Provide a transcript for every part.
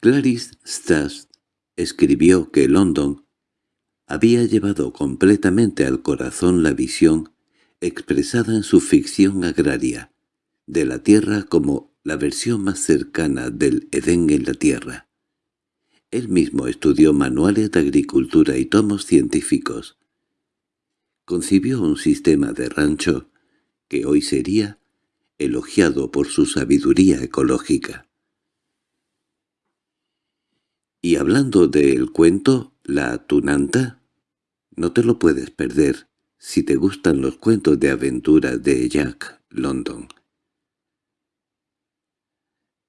Clarice Stas escribió que London había llevado completamente al corazón la visión expresada en su ficción agraria, de la tierra como la versión más cercana del Edén en la tierra. Él mismo estudió manuales de agricultura y tomos científicos. Concibió un sistema de rancho que hoy sería elogiado por su sabiduría ecológica. Y hablando del cuento, la tunanta, no te lo puedes perder si te gustan los cuentos de aventura de Jack London.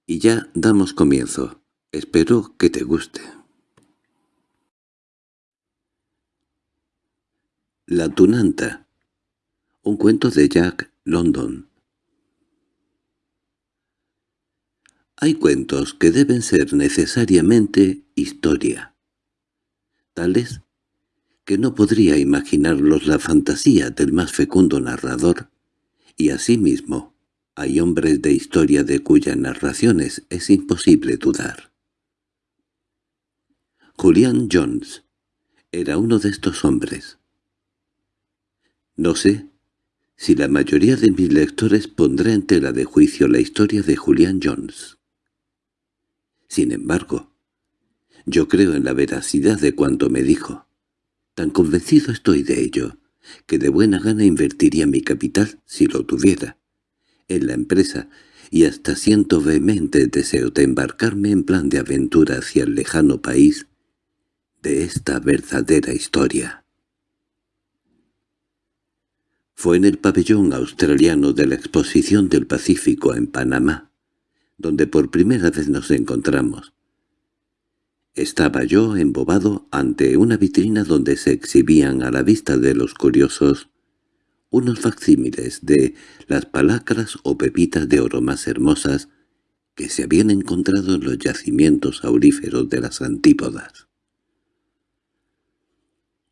Y ya damos comienzo. Espero que te guste. La tunanta. Un cuento de Jack London. Hay cuentos que deben ser necesariamente historia, tales que no podría imaginarlos la fantasía del más fecundo narrador, y asimismo hay hombres de historia de cuyas narraciones es imposible dudar. Julian Jones era uno de estos hombres. No sé si la mayoría de mis lectores pondrá en tela de juicio la historia de Julian Jones. Sin embargo, yo creo en la veracidad de cuanto me dijo. Tan convencido estoy de ello, que de buena gana invertiría mi capital, si lo tuviera, en la empresa, y hasta siento vehemente deseo de embarcarme en plan de aventura hacia el lejano país de esta verdadera historia. Fue en el pabellón australiano de la Exposición del Pacífico en Panamá, donde por primera vez nos encontramos. Estaba yo embobado ante una vitrina donde se exhibían a la vista de los curiosos unos facsímiles de las palacras o pepitas de oro más hermosas que se habían encontrado en los yacimientos auríferos de las antípodas.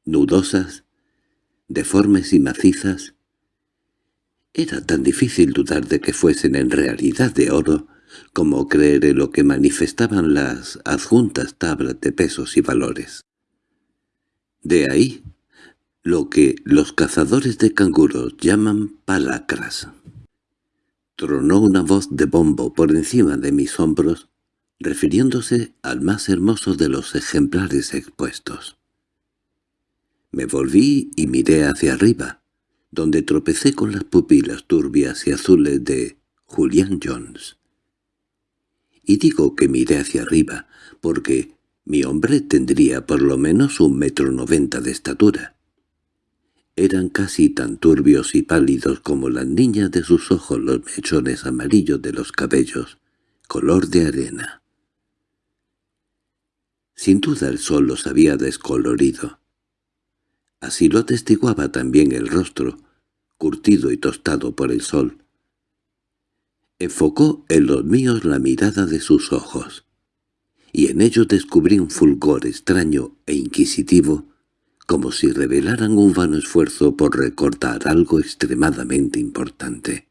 Nudosas, deformes y macizas, era tan difícil dudar de que fuesen en realidad de oro como creer en lo que manifestaban las adjuntas tablas de pesos y valores. De ahí lo que los cazadores de canguros llaman palacras. Tronó una voz de bombo por encima de mis hombros, refiriéndose al más hermoso de los ejemplares expuestos. Me volví y miré hacia arriba, donde tropecé con las pupilas turbias y azules de Julian Jones. Y digo que miré hacia arriba, porque mi hombre tendría por lo menos un metro noventa de estatura. Eran casi tan turbios y pálidos como las niñas de sus ojos los mechones amarillos de los cabellos, color de arena. Sin duda el sol los había descolorido. Así lo atestiguaba también el rostro, curtido y tostado por el sol. Enfocó en los míos la mirada de sus ojos, y en ellos descubrí un fulgor extraño e inquisitivo, como si revelaran un vano esfuerzo por recordar algo extremadamente importante.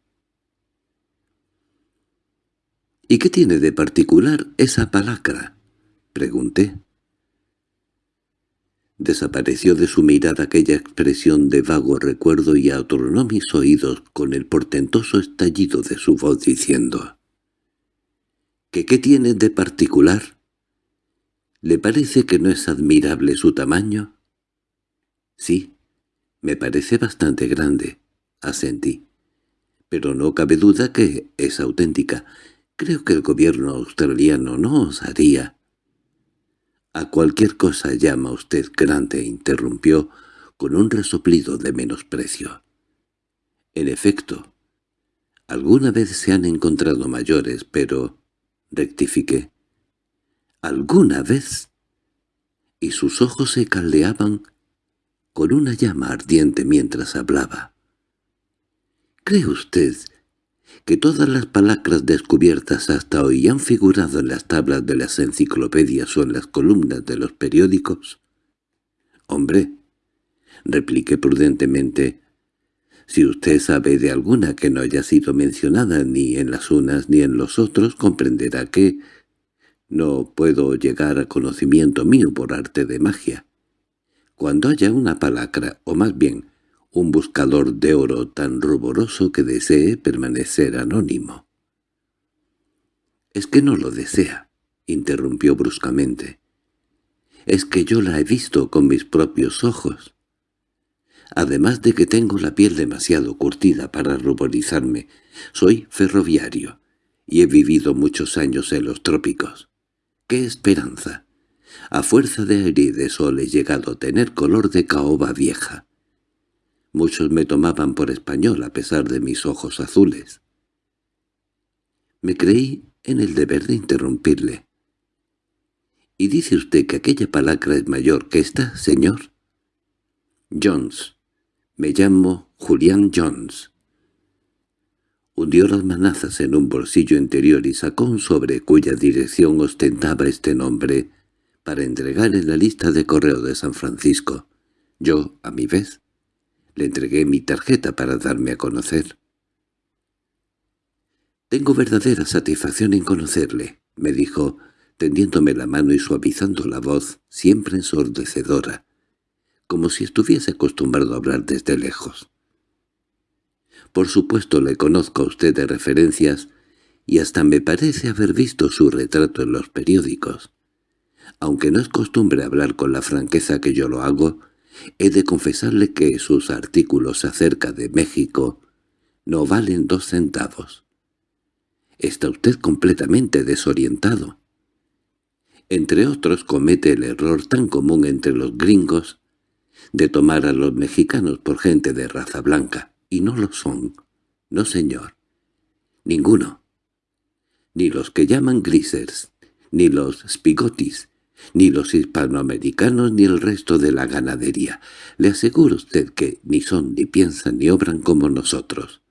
—¿Y qué tiene de particular esa palacra? —pregunté. Desapareció de su mirada aquella expresión de vago recuerdo y atronó mis oídos con el portentoso estallido de su voz diciendo «¿Que qué tiene de particular? ¿Le parece que no es admirable su tamaño?» «Sí, me parece bastante grande», asentí. «Pero no cabe duda que es auténtica. Creo que el gobierno australiano no osaría —A cualquier cosa llama usted grande —interrumpió con un resoplido de menosprecio. En efecto, alguna vez se han encontrado mayores, pero... rectifiqué. ¿Alguna vez? Y sus ojos se caldeaban con una llama ardiente mientras hablaba. ¿Cree usted que todas las palacras descubiertas hasta hoy han figurado en las tablas de las enciclopedias o en las columnas de los periódicos? —Hombre —repliqué prudentemente—, si usted sabe de alguna que no haya sido mencionada ni en las unas ni en los otros, comprenderá que... No puedo llegar a conocimiento mío por arte de magia. Cuando haya una palacra, o más bien, un buscador de oro tan ruboroso que desee permanecer anónimo. —Es que no lo desea —interrumpió bruscamente. —Es que yo la he visto con mis propios ojos. Además de que tengo la piel demasiado curtida para ruborizarme, soy ferroviario y he vivido muchos años en los trópicos. ¡Qué esperanza! A fuerza de aire de sol he llegado a tener color de caoba vieja. Muchos me tomaban por español a pesar de mis ojos azules. Me creí en el deber de interrumpirle. —¿Y dice usted que aquella palacra es mayor que esta, señor? —Jones. Me llamo Julián Jones. Hundió las manazas en un bolsillo interior y sacó un sobre cuya dirección ostentaba este nombre para entregar en la lista de correo de San Francisco. Yo, a mi vez, le entregué mi tarjeta para darme a conocer. «Tengo verdadera satisfacción en conocerle», me dijo, tendiéndome la mano y suavizando la voz, siempre ensordecedora, como si estuviese acostumbrado a hablar desde lejos. Por supuesto le conozco a usted de referencias y hasta me parece haber visto su retrato en los periódicos. Aunque no es costumbre hablar con la franqueza que yo lo hago, He de confesarle que sus artículos acerca de México no valen dos centavos. Está usted completamente desorientado. Entre otros comete el error tan común entre los gringos de tomar a los mexicanos por gente de raza blanca, y no lo son. No, señor. Ninguno. Ni los que llaman grisers, ni los spigotis, ni los hispanoamericanos ni el resto de la ganadería. Le aseguro usted que ni son, ni piensan, ni obran como nosotros.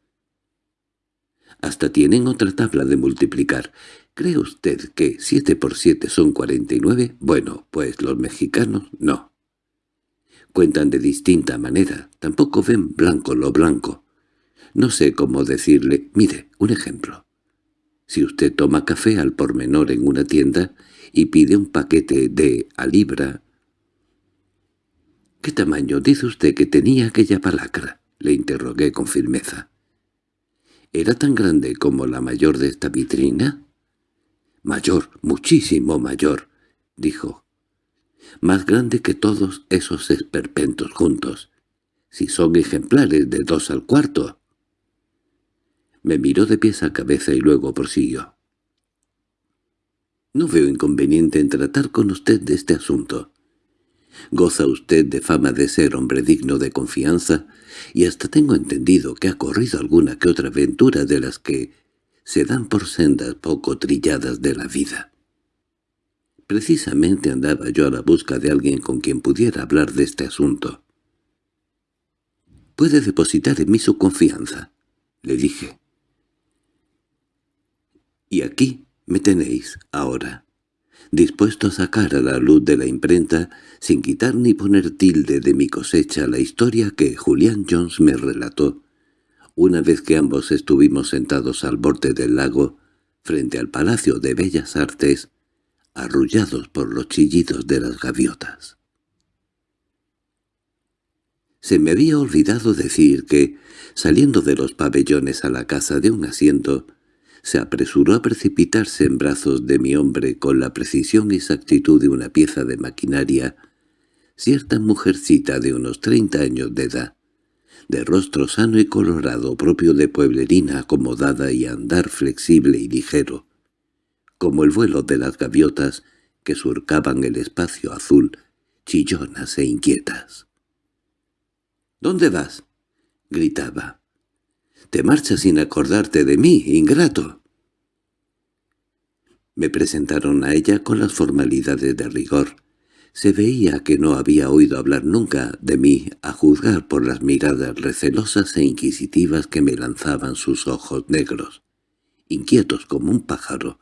Hasta tienen otra tabla de multiplicar. ¿Cree usted que siete por siete son cuarenta y nueve? Bueno, pues los mexicanos no. Cuentan de distinta manera, tampoco ven blanco lo blanco. No sé cómo decirle, mire, un ejemplo. Si usted toma café al por menor en una tienda, y pide un paquete de a libra. —¿Qué tamaño dice usted que tenía aquella palacra? —le interrogué con firmeza. —¿Era tan grande como la mayor de esta vitrina? —Mayor, muchísimo mayor —dijo. —Más grande que todos esos esperpentos juntos, si son ejemplares de dos al cuarto. Me miró de pies a cabeza y luego prosiguió. No veo inconveniente en tratar con usted de este asunto. Goza usted de fama de ser hombre digno de confianza, y hasta tengo entendido que ha corrido alguna que otra aventura de las que se dan por sendas poco trilladas de la vida. Precisamente andaba yo a la busca de alguien con quien pudiera hablar de este asunto. «Puede depositar en mí su confianza», le dije. «Y aquí me tenéis, ahora, dispuesto a sacar a la luz de la imprenta, sin quitar ni poner tilde de mi cosecha, la historia que Julián Jones me relató, una vez que ambos estuvimos sentados al borde del lago, frente al Palacio de Bellas Artes, arrullados por los chillidos de las gaviotas. Se me había olvidado decir que, saliendo de los pabellones a la casa de un asiento, se apresuró a precipitarse en brazos de mi hombre con la precisión y exactitud de una pieza de maquinaria, cierta mujercita de unos treinta años de edad, de rostro sano y colorado propio de pueblerina acomodada y andar flexible y ligero, como el vuelo de las gaviotas que surcaban el espacio azul, chillonas e inquietas. —¿Dónde vas? —gritaba. —Te marchas sin acordarte de mí, ingrato. Me presentaron a ella con las formalidades de rigor. Se veía que no había oído hablar nunca de mí, a juzgar por las miradas recelosas e inquisitivas que me lanzaban sus ojos negros, inquietos como un pájaro,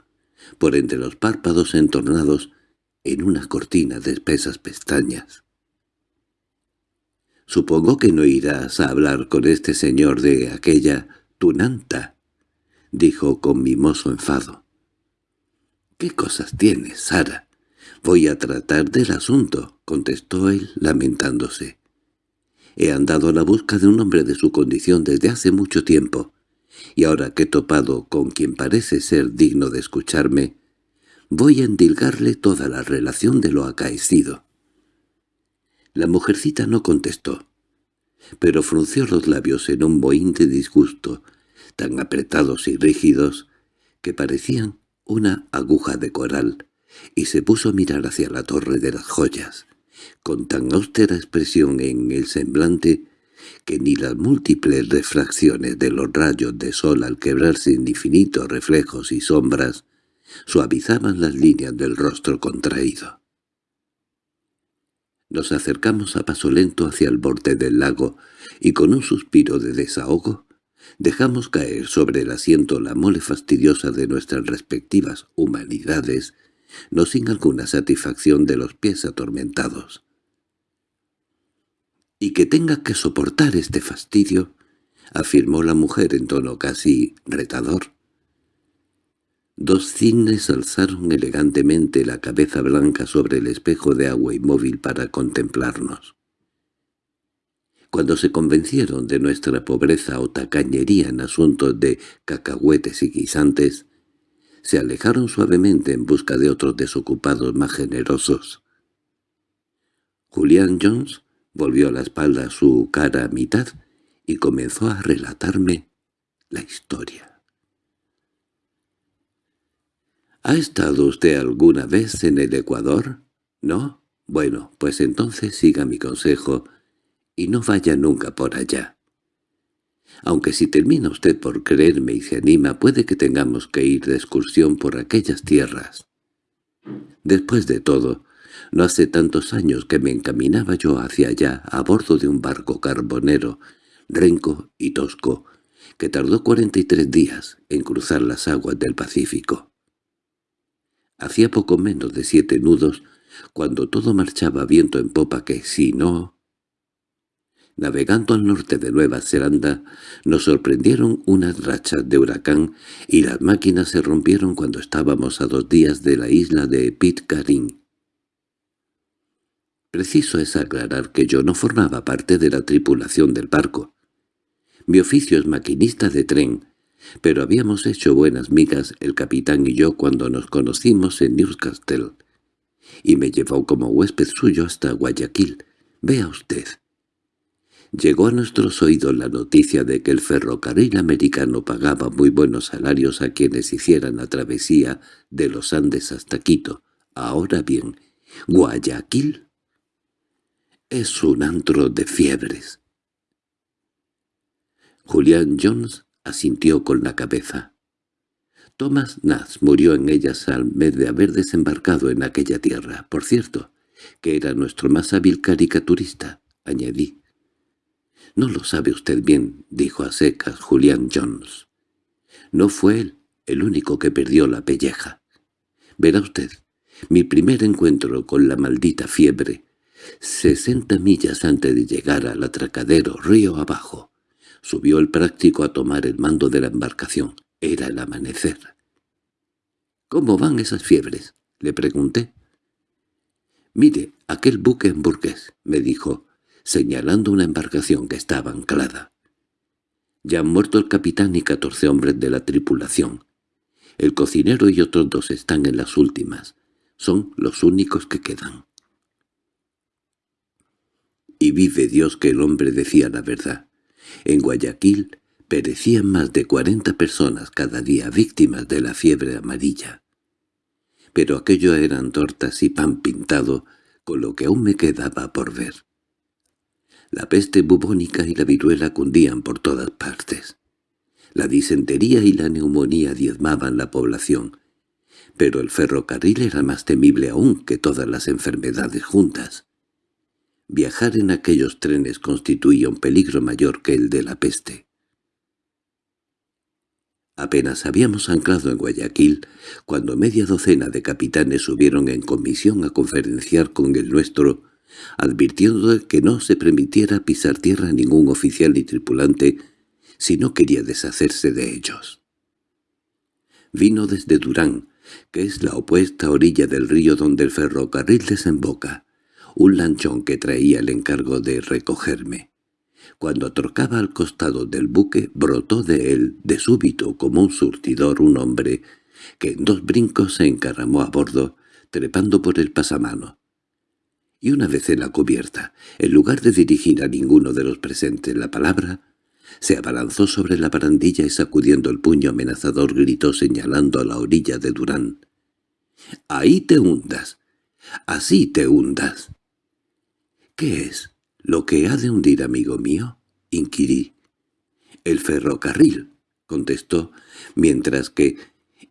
por entre los párpados entornados en una cortina de espesas pestañas. «Supongo que no irás a hablar con este señor de aquella tunanta», dijo con mimoso enfado. —¿Qué cosas tienes, Sara? —Voy a tratar del asunto —contestó él, lamentándose. He andado a la busca de un hombre de su condición desde hace mucho tiempo, y ahora que he topado con quien parece ser digno de escucharme, voy a endilgarle toda la relación de lo acaecido. La mujercita no contestó, pero frunció los labios en un bohín de disgusto, tan apretados y rígidos que parecían una aguja de coral, y se puso a mirar hacia la torre de las joyas, con tan austera expresión en el semblante que ni las múltiples refracciones de los rayos de sol al quebrarse en infinitos reflejos y sombras suavizaban las líneas del rostro contraído. Nos acercamos a paso lento hacia el borde del lago y con un suspiro de desahogo dejamos caer sobre el asiento la mole fastidiosa de nuestras respectivas humanidades, no sin alguna satisfacción de los pies atormentados. —Y que tenga que soportar este fastidio —afirmó la mujer en tono casi retador. Dos cisnes alzaron elegantemente la cabeza blanca sobre el espejo de agua inmóvil para contemplarnos. Cuando se convencieron de nuestra pobreza o tacañería en asuntos de cacahuetes y guisantes, se alejaron suavemente en busca de otros desocupados más generosos. Julián Jones volvió la espalda su cara a mitad y comenzó a relatarme la historia. —¿Ha estado usted alguna vez en el Ecuador? ¿No? Bueno, pues entonces siga mi consejo y no vaya nunca por allá. Aunque si termina usted por creerme y se anima, puede que tengamos que ir de excursión por aquellas tierras. Después de todo, no hace tantos años que me encaminaba yo hacia allá a bordo de un barco carbonero, renco y tosco, que tardó cuarenta y tres días en cruzar las aguas del Pacífico. Hacía poco menos de siete nudos, cuando todo marchaba viento en popa que, si no, Navegando al norte de Nueva Zelanda, nos sorprendieron unas rachas de huracán y las máquinas se rompieron cuando estábamos a dos días de la isla de Pitcairn. Preciso es aclarar que yo no formaba parte de la tripulación del barco. Mi oficio es maquinista de tren, pero habíamos hecho buenas migas el capitán y yo cuando nos conocimos en Newcastle, y me llevó como huésped suyo hasta Guayaquil. Vea usted. Llegó a nuestros oídos la noticia de que el ferrocarril americano pagaba muy buenos salarios a quienes hicieran la travesía de los Andes hasta Quito. Ahora bien, Guayaquil es un antro de fiebres. Julián Jones asintió con la cabeza. Thomas Nash murió en ellas al mes de haber desembarcado en aquella tierra. Por cierto, que era nuestro más hábil caricaturista, añadí. —No lo sabe usted bien —dijo a secas Julián Jones. No fue él el único que perdió la pelleja. Verá usted, mi primer encuentro con la maldita fiebre, sesenta millas antes de llegar al atracadero río abajo, subió el práctico a tomar el mando de la embarcación. Era el amanecer. —¿Cómo van esas fiebres? —le pregunté. —Mire, aquel buque en Burgués —me dijo—, señalando una embarcación que estaba anclada. Ya han muerto el capitán y catorce hombres de la tripulación. El cocinero y otros dos están en las últimas. Son los únicos que quedan. Y vive Dios que el hombre decía la verdad. En Guayaquil perecían más de cuarenta personas cada día víctimas de la fiebre amarilla. Pero aquello eran tortas y pan pintado, con lo que aún me quedaba por ver. La peste bubónica y la viruela cundían por todas partes. La disentería y la neumonía diezmaban la población, pero el ferrocarril era más temible aún que todas las enfermedades juntas. Viajar en aquellos trenes constituía un peligro mayor que el de la peste. Apenas habíamos anclado en Guayaquil, cuando media docena de capitanes subieron en comisión a conferenciar con el nuestro advirtiendo que no se permitiera pisar tierra ningún oficial ni tripulante si no quería deshacerse de ellos. Vino desde Durán, que es la opuesta orilla del río donde el ferrocarril desemboca, un lanchón que traía el encargo de recogerme. Cuando atrocaba al costado del buque, brotó de él, de súbito, como un surtidor, un hombre, que en dos brincos se encaramó a bordo, trepando por el pasamano. Y una vez en la cubierta, en lugar de dirigir a ninguno de los presentes la palabra, se abalanzó sobre la barandilla y sacudiendo el puño amenazador gritó señalando a la orilla de Durán. —¡Ahí te hundas! ¡Así te hundas! —¿Qué es? —¿Lo que ha de hundir, amigo mío? —inquirí. —El ferrocarril —contestó, mientras que,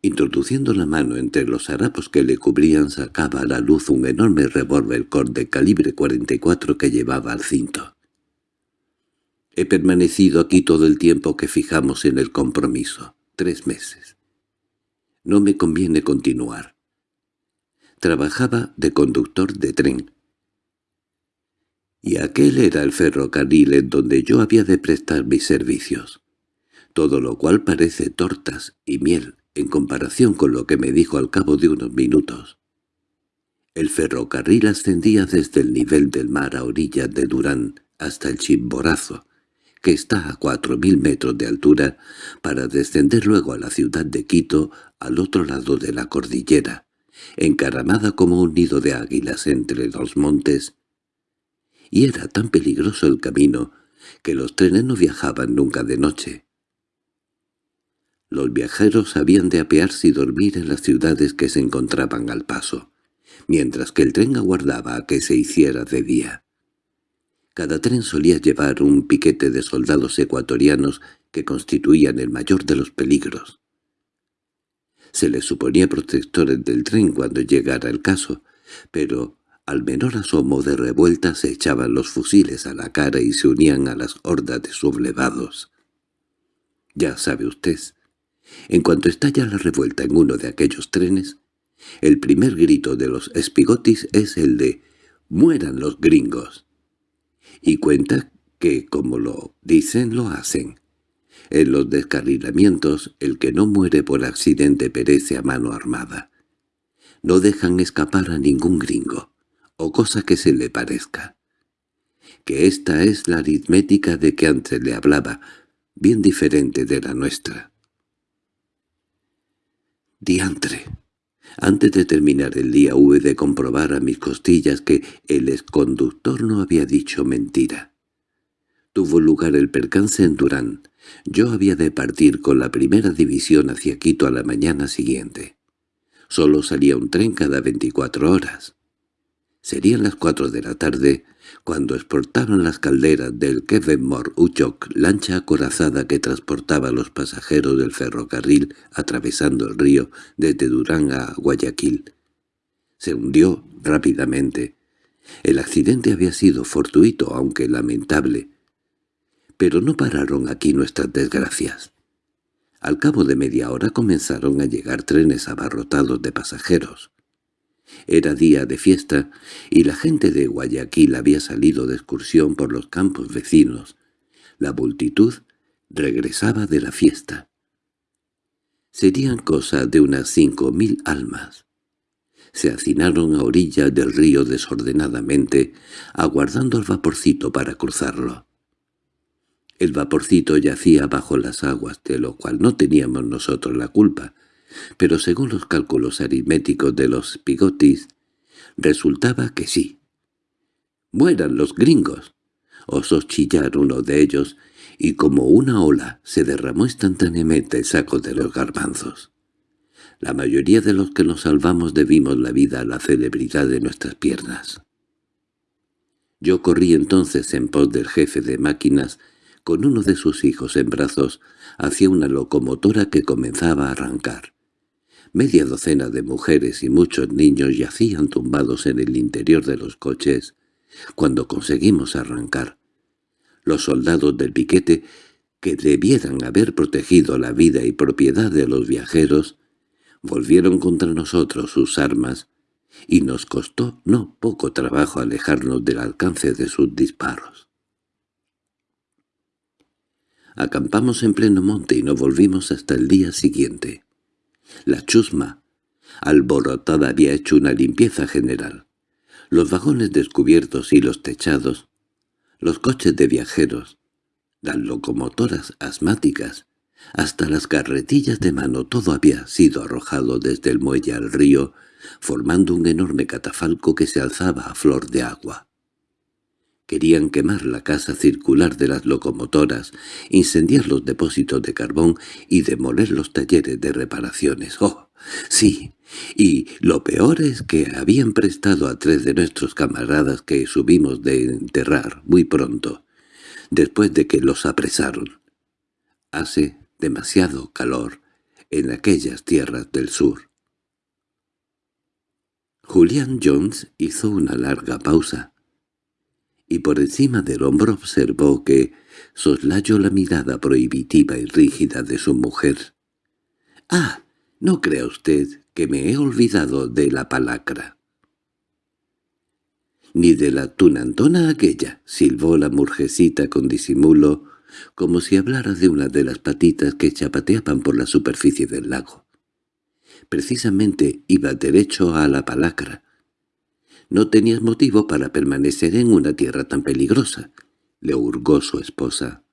introduciendo la mano entre los harapos que le cubrían, sacaba a la luz un enorme revólver de calibre 44 que llevaba al cinto. He permanecido aquí todo el tiempo que fijamos en el compromiso, tres meses. No me conviene continuar. Trabajaba de conductor de tren. Y aquel era el ferrocarril en donde yo había de prestar mis servicios. Todo lo cual parece tortas y miel en comparación con lo que me dijo al cabo de unos minutos. El ferrocarril ascendía desde el nivel del mar a orillas de Durán hasta el Chimborazo, que está a cuatro mil metros de altura, para descender luego a la ciudad de Quito al otro lado de la cordillera, encaramada como un nido de águilas entre los montes. Y era tan peligroso el camino que los trenes no viajaban nunca de noche. Los viajeros habían de apearse y dormir en las ciudades que se encontraban al paso, mientras que el tren aguardaba a que se hiciera de día. Cada tren solía llevar un piquete de soldados ecuatorianos que constituían el mayor de los peligros. Se les suponía protectores del tren cuando llegara el caso, pero al menor asomo de revuelta se echaban los fusiles a la cara y se unían a las hordas de sublevados. Ya sabe usted, en cuanto estalla la revuelta en uno de aquellos trenes, el primer grito de los espigotis es el de «¡Mueran los gringos!» y cuenta que, como lo dicen, lo hacen. En los descarrilamientos, el que no muere por accidente perece a mano armada. No dejan escapar a ningún gringo, o cosa que se le parezca. Que esta es la aritmética de que antes le hablaba, bien diferente de la nuestra. Diantre. Antes de terminar el día hube de comprobar a mis costillas que el exconductor no había dicho mentira. Tuvo lugar el percance en Durán. Yo había de partir con la primera división hacia Quito a la mañana siguiente. Solo salía un tren cada veinticuatro horas. Serían las cuatro de la tarde cuando exportaron las calderas del Kevenmore Uchok, lancha acorazada que transportaba a los pasajeros del ferrocarril atravesando el río desde Durán a Guayaquil. Se hundió rápidamente. El accidente había sido fortuito, aunque lamentable. Pero no pararon aquí nuestras desgracias. Al cabo de media hora comenzaron a llegar trenes abarrotados de pasajeros. Era día de fiesta y la gente de Guayaquil había salido de excursión por los campos vecinos. La multitud regresaba de la fiesta. Serían cosa de unas cinco mil almas. Se hacinaron a orillas del río desordenadamente, aguardando el vaporcito para cruzarlo. El vaporcito yacía bajo las aguas, de lo cual no teníamos nosotros la culpa, pero según los cálculos aritméticos de los pigotis, resultaba que sí. «¡Mueran los gringos!» osó chillar uno de ellos, y como una ola se derramó instantáneamente el saco de los garbanzos. La mayoría de los que nos salvamos debimos la vida a la celebridad de nuestras piernas. Yo corrí entonces en pos del jefe de máquinas, con uno de sus hijos en brazos, hacia una locomotora que comenzaba a arrancar. Media docena de mujeres y muchos niños yacían tumbados en el interior de los coches cuando conseguimos arrancar. Los soldados del piquete, que debieran haber protegido la vida y propiedad de los viajeros, volvieron contra nosotros sus armas, y nos costó no poco trabajo alejarnos del alcance de sus disparos. Acampamos en pleno monte y no volvimos hasta el día siguiente. La chusma alborotada había hecho una limpieza general. Los vagones descubiertos y los techados, los coches de viajeros, las locomotoras asmáticas, hasta las carretillas de mano todo había sido arrojado desde el muelle al río, formando un enorme catafalco que se alzaba a flor de agua. Querían quemar la casa circular de las locomotoras, incendiar los depósitos de carbón y demoler los talleres de reparaciones. ¡Oh! Sí, y lo peor es que habían prestado a tres de nuestros camaradas que subimos de enterrar muy pronto, después de que los apresaron. Hace demasiado calor en aquellas tierras del sur. Julian Jones hizo una larga pausa y por encima del hombro observó que soslayó la mirada prohibitiva y rígida de su mujer. —¡Ah! No crea usted que me he olvidado de la palacra. —Ni de la tunantona aquella —silbó la murgecita con disimulo, como si hablara de una de las patitas que chapateaban por la superficie del lago. Precisamente iba derecho a la palacra, no tenías motivo para permanecer en una tierra tan peligrosa, le hurgó su esposa.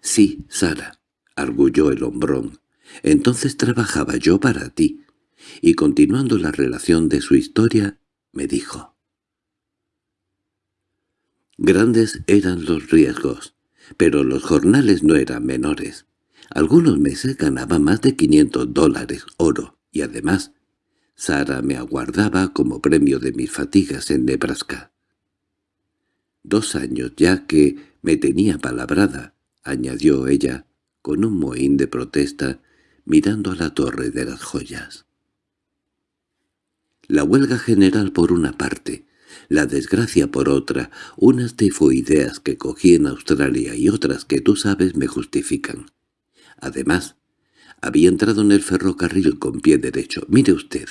Sí, Sara, arguyó el hombrón. Entonces trabajaba yo para ti. Y continuando la relación de su historia, me dijo. Grandes eran los riesgos, pero los jornales no eran menores. Algunos meses ganaba más de quinientos dólares oro, y además Sara me aguardaba como premio de mis fatigas en Nebraska. Dos años ya que me tenía palabrada, añadió ella, con un mohín de protesta, mirando a la torre de las joyas. La huelga general por una parte, la desgracia por otra, unas tifoideas que cogí en Australia y otras que tú sabes me justifican. Además, había entrado en el ferrocarril con pie derecho. Mire usted,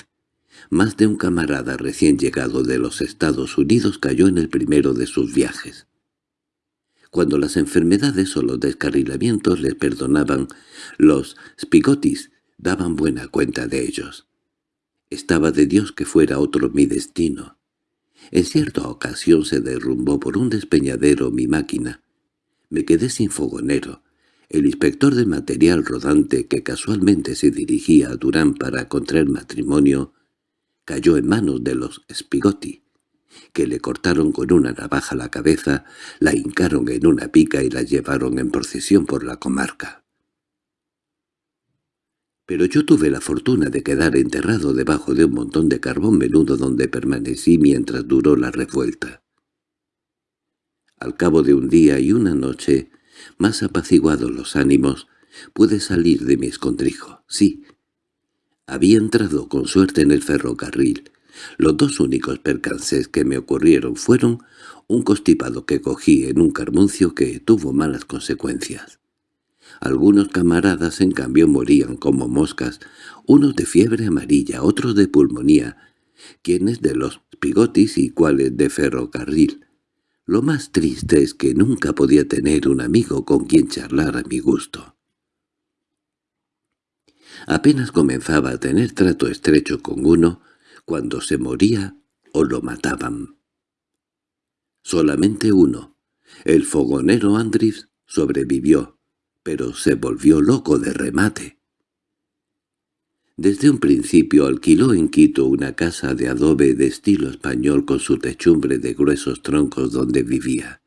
más de un camarada recién llegado de los Estados Unidos cayó en el primero de sus viajes. Cuando las enfermedades o los descarrilamientos les perdonaban, los spigotis daban buena cuenta de ellos. Estaba de Dios que fuera otro mi destino. En cierta ocasión se derrumbó por un despeñadero mi máquina. Me quedé sin fogonero. El inspector de material rodante que casualmente se dirigía a Durán para contraer matrimonio cayó en manos de los Spigotti, que le cortaron con una navaja la cabeza, la hincaron en una pica y la llevaron en procesión por la comarca. Pero yo tuve la fortuna de quedar enterrado debajo de un montón de carbón menudo donde permanecí mientras duró la revuelta. Al cabo de un día y una noche, más apaciguados los ánimos, pude salir de mi escondrijo, sí, había entrado con suerte en el ferrocarril. Los dos únicos percances que me ocurrieron fueron un constipado que cogí en un carmuncio que tuvo malas consecuencias. Algunos camaradas en cambio morían como moscas, unos de fiebre amarilla, otros de pulmonía, quienes de los pigotis y cuales de ferrocarril. Lo más triste es que nunca podía tener un amigo con quien charlar a mi gusto. Apenas comenzaba a tener trato estrecho con uno cuando se moría o lo mataban. Solamente uno, el fogonero Andris, sobrevivió, pero se volvió loco de remate. Desde un principio alquiló en Quito una casa de adobe de estilo español con su techumbre de gruesos troncos donde vivía.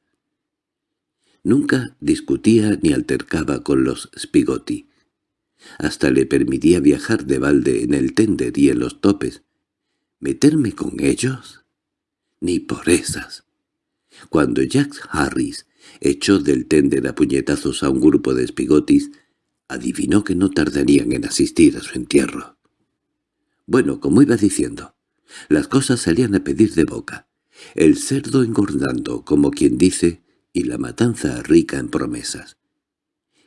Nunca discutía ni altercaba con los Spigotti. Hasta le permitía viajar de balde en el tender y en los topes. ¿Meterme con ellos? Ni por esas. Cuando Jack Harris echó del tender a puñetazos a un grupo de espigotis, adivinó que no tardarían en asistir a su entierro. Bueno, como iba diciendo, las cosas salían a pedir de boca. El cerdo engordando, como quien dice, y la matanza rica en promesas.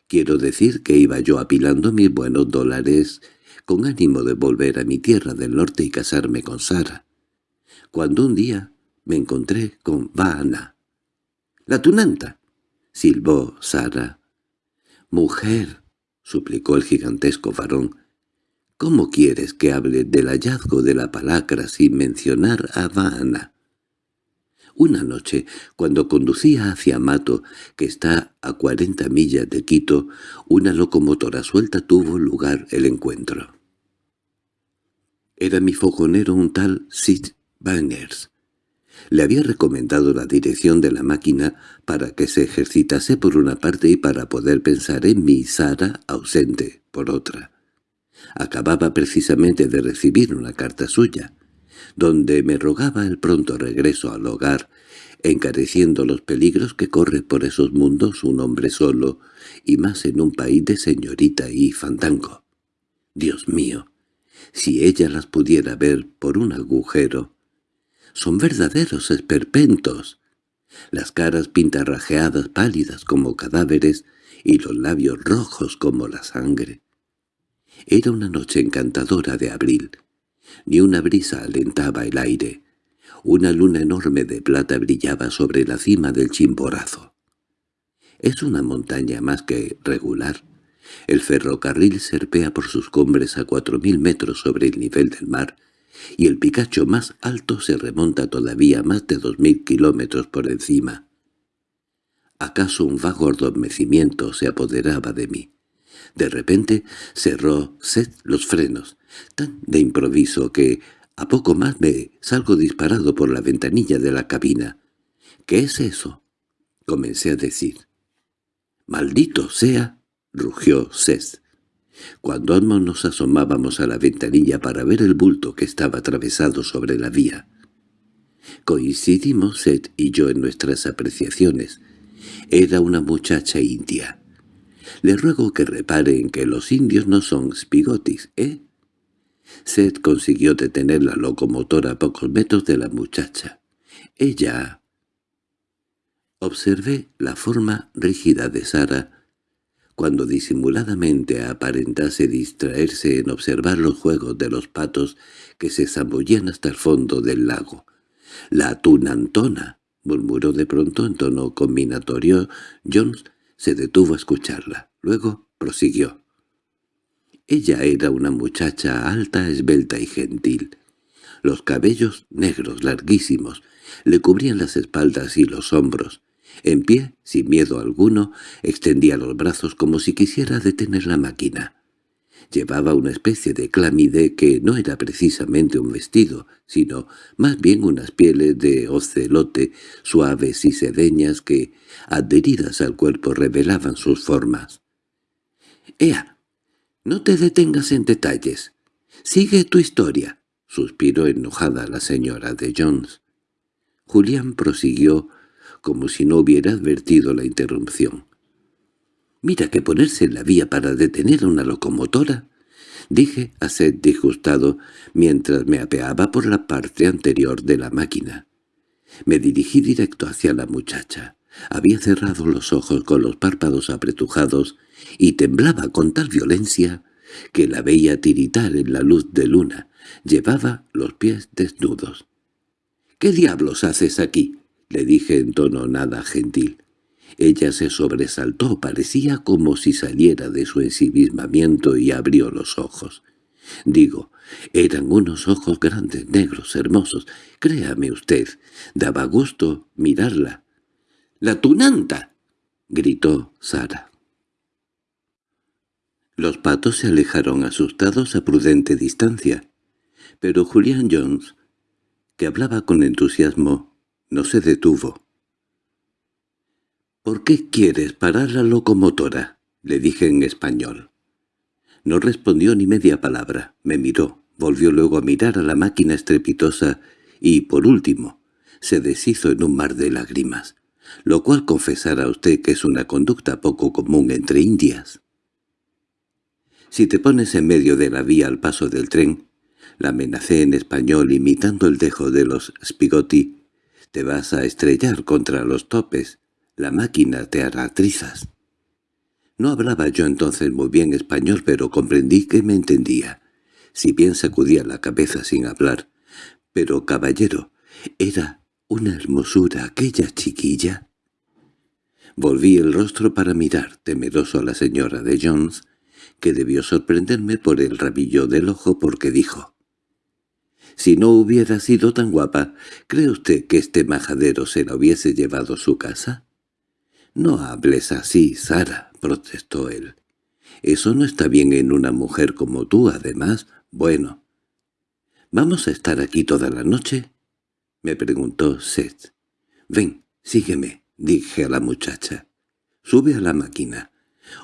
Quiero decir que iba yo apilando mis buenos dólares con ánimo de volver a mi tierra del norte y casarme con Sara. Cuando un día me encontré con Vana. —¡La tunanta! —silbó Sara. —Mujer —suplicó el gigantesco varón—, ¿Cómo quieres que hable del hallazgo de la palacra sin mencionar a Havana? Una noche, cuando conducía hacia Mato, que está a cuarenta millas de Quito, una locomotora suelta tuvo lugar el encuentro. Era mi fogonero un tal Sid Banners. Le había recomendado la dirección de la máquina para que se ejercitase por una parte y para poder pensar en mi Sara ausente por otra. Acababa precisamente de recibir una carta suya, donde me rogaba el pronto regreso al hogar, encareciendo los peligros que corre por esos mundos un hombre solo, y más en un país de señorita y fandango. Dios mío, si ella las pudiera ver por un agujero. Son verdaderos esperpentos. Las caras pintarrajeadas pálidas como cadáveres y los labios rojos como la sangre. Era una noche encantadora de abril. Ni una brisa alentaba el aire. Una luna enorme de plata brillaba sobre la cima del Chimborazo. Es una montaña más que regular. El ferrocarril serpea por sus cumbres a cuatro mil metros sobre el nivel del mar, y el Picacho más alto se remonta todavía más de dos mil kilómetros por encima. ¿Acaso un vago adormecimiento se apoderaba de mí? De repente cerró Seth los frenos, tan de improviso que a poco más me salgo disparado por la ventanilla de la cabina. —¿Qué es eso? —comencé a decir. —¡Maldito sea! —rugió Seth. Cuando ambos nos asomábamos a la ventanilla para ver el bulto que estaba atravesado sobre la vía. Coincidimos Seth y yo en nuestras apreciaciones. Era una muchacha india. Le ruego que repare en que los indios no son spigotis, ¿eh? Seth consiguió detener la locomotora a pocos metros de la muchacha. Ella... Observé la forma rígida de Sara cuando disimuladamente aparentase distraerse en observar los juegos de los patos que se zambullían hasta el fondo del lago. «La tunantona», murmuró de pronto en tono combinatorio. Jones se detuvo a escucharla. Luego prosiguió. Ella era una muchacha alta, esbelta y gentil. Los cabellos negros larguísimos le cubrían las espaldas y los hombros. En pie, sin miedo alguno, extendía los brazos como si quisiera detener la máquina. Llevaba una especie de clamide que no era precisamente un vestido, sino más bien unas pieles de ocelote suaves y sedeñas que, adheridas al cuerpo, revelaban sus formas. —¡Ea! No te detengas en detalles. Sigue tu historia, suspiró enojada la señora de Jones. Julián prosiguió como si no hubiera advertido la interrupción. «Mira que ponerse en la vía para detener una locomotora», dije a Seth disgustado mientras me apeaba por la parte anterior de la máquina. Me dirigí directo hacia la muchacha. Había cerrado los ojos con los párpados apretujados y temblaba con tal violencia que la veía tiritar en la luz de luna. Llevaba los pies desnudos. —¿Qué diablos haces aquí? —le dije en tono nada gentil. Ella se sobresaltó, parecía como si saliera de su ensimismamiento y abrió los ojos. Digo, eran unos ojos grandes, negros, hermosos. Créame usted, daba gusto mirarla. —¡La tunanta! —gritó Sara. Los patos se alejaron asustados a prudente distancia, pero Julián Jones, que hablaba con entusiasmo, no se detuvo. —¿Por qué quieres parar la locomotora? —le dije en español. No respondió ni media palabra, me miró, volvió luego a mirar a la máquina estrepitosa y, por último, se deshizo en un mar de lágrimas, lo cual confesará usted que es una conducta poco común entre indias. Si te pones en medio de la vía al paso del tren, la amenacé en español imitando el dejo de los Spigotti, te vas a estrellar contra los topes, la máquina te hará trizas. No hablaba yo entonces muy bien español, pero comprendí que me entendía, si bien sacudía la cabeza sin hablar. Pero, caballero, ¿era una hermosura aquella chiquilla? Volví el rostro para mirar, temeroso a la señora de Jones, que debió sorprenderme por el rabillo del ojo porque dijo «Si no hubiera sido tan guapa, ¿cree usted que este majadero se la hubiese llevado a su casa?» «No hables así, Sara», protestó él. «Eso no está bien en una mujer como tú, además. Bueno, ¿vamos a estar aquí toda la noche?» me preguntó Seth. «Ven, sígueme», dije a la muchacha. «Sube a la máquina.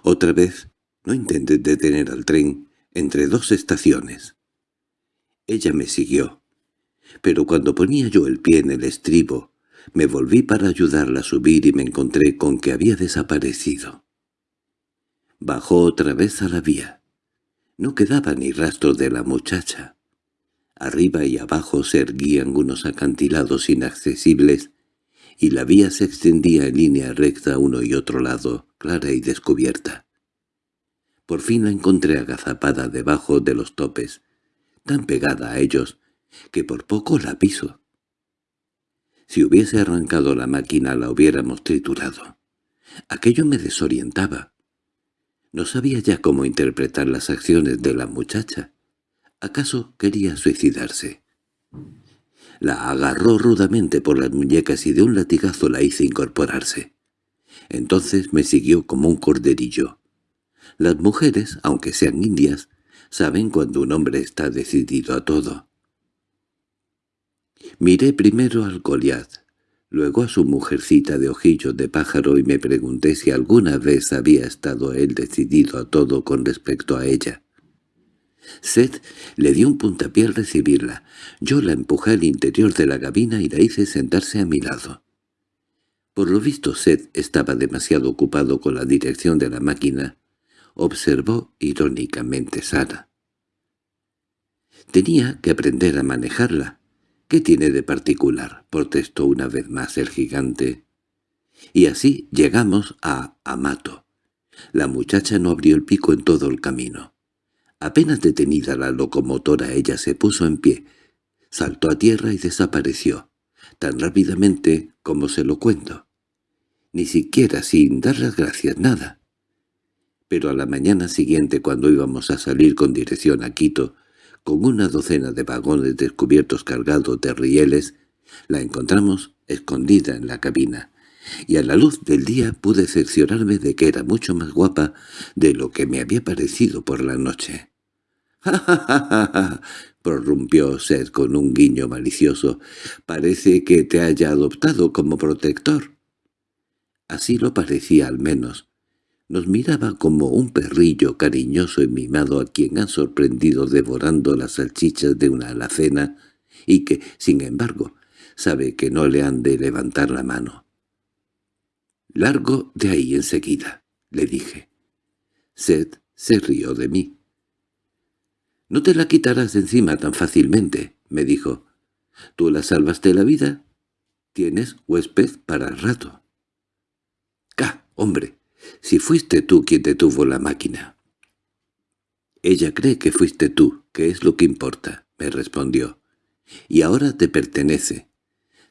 Otra vez, no intentes detener al tren entre dos estaciones». Ella me siguió. Pero cuando ponía yo el pie en el estribo, me volví para ayudarla a subir y me encontré con que había desaparecido. Bajó otra vez a la vía. No quedaba ni rastro de la muchacha. Arriba y abajo se erguían unos acantilados inaccesibles y la vía se extendía en línea recta uno y otro lado, clara y descubierta. Por fin la encontré agazapada debajo de los topes, tan pegada a ellos que por poco la piso. Si hubiese arrancado la máquina la hubiéramos triturado. Aquello me desorientaba. No sabía ya cómo interpretar las acciones de la muchacha. ¿Acaso quería suicidarse? La agarró rudamente por las muñecas y de un latigazo la hice incorporarse. Entonces me siguió como un corderillo. Las mujeres, aunque sean indias, saben cuando un hombre está decidido a todo. Miré primero al Goliath, luego a su mujercita de ojillos de pájaro y me pregunté si alguna vez había estado él decidido a todo con respecto a ella. Seth le dio un puntapié al recibirla. Yo la empujé al interior de la gabina y la hice sentarse a mi lado. Por lo visto Seth estaba demasiado ocupado con la dirección de la máquina, observó irónicamente Sara. Tenía que aprender a manejarla. —¿Qué tiene de particular? —protestó una vez más el gigante. Y así llegamos a Amato. La muchacha no abrió el pico en todo el camino. Apenas detenida la locomotora ella se puso en pie, saltó a tierra y desapareció, tan rápidamente como se lo cuento. Ni siquiera sin dar las gracias, nada. Pero a la mañana siguiente, cuando íbamos a salir con dirección a Quito, con una docena de vagones descubiertos cargados de rieles, la encontramos escondida en la cabina, y a la luz del día pude cerciorarme de que era mucho más guapa de lo que me había parecido por la noche. —¡Ja, prorrumpió Seth con un guiño malicioso. —Parece que te haya adoptado como protector. Así lo parecía al menos. Nos miraba como un perrillo cariñoso y mimado a quien han sorprendido devorando las salchichas de una alacena y que, sin embargo, sabe que no le han de levantar la mano. «Largo de ahí enseguida», le dije. Seth se rió de mí. «No te la quitarás de encima tan fácilmente», me dijo. «Tú la salvaste la vida. Tienes huésped para el rato». «¡Ca, hombre! Si fuiste tú quien detuvo la máquina». «Ella cree que fuiste tú, que es lo que importa», me respondió. «Y ahora te pertenece.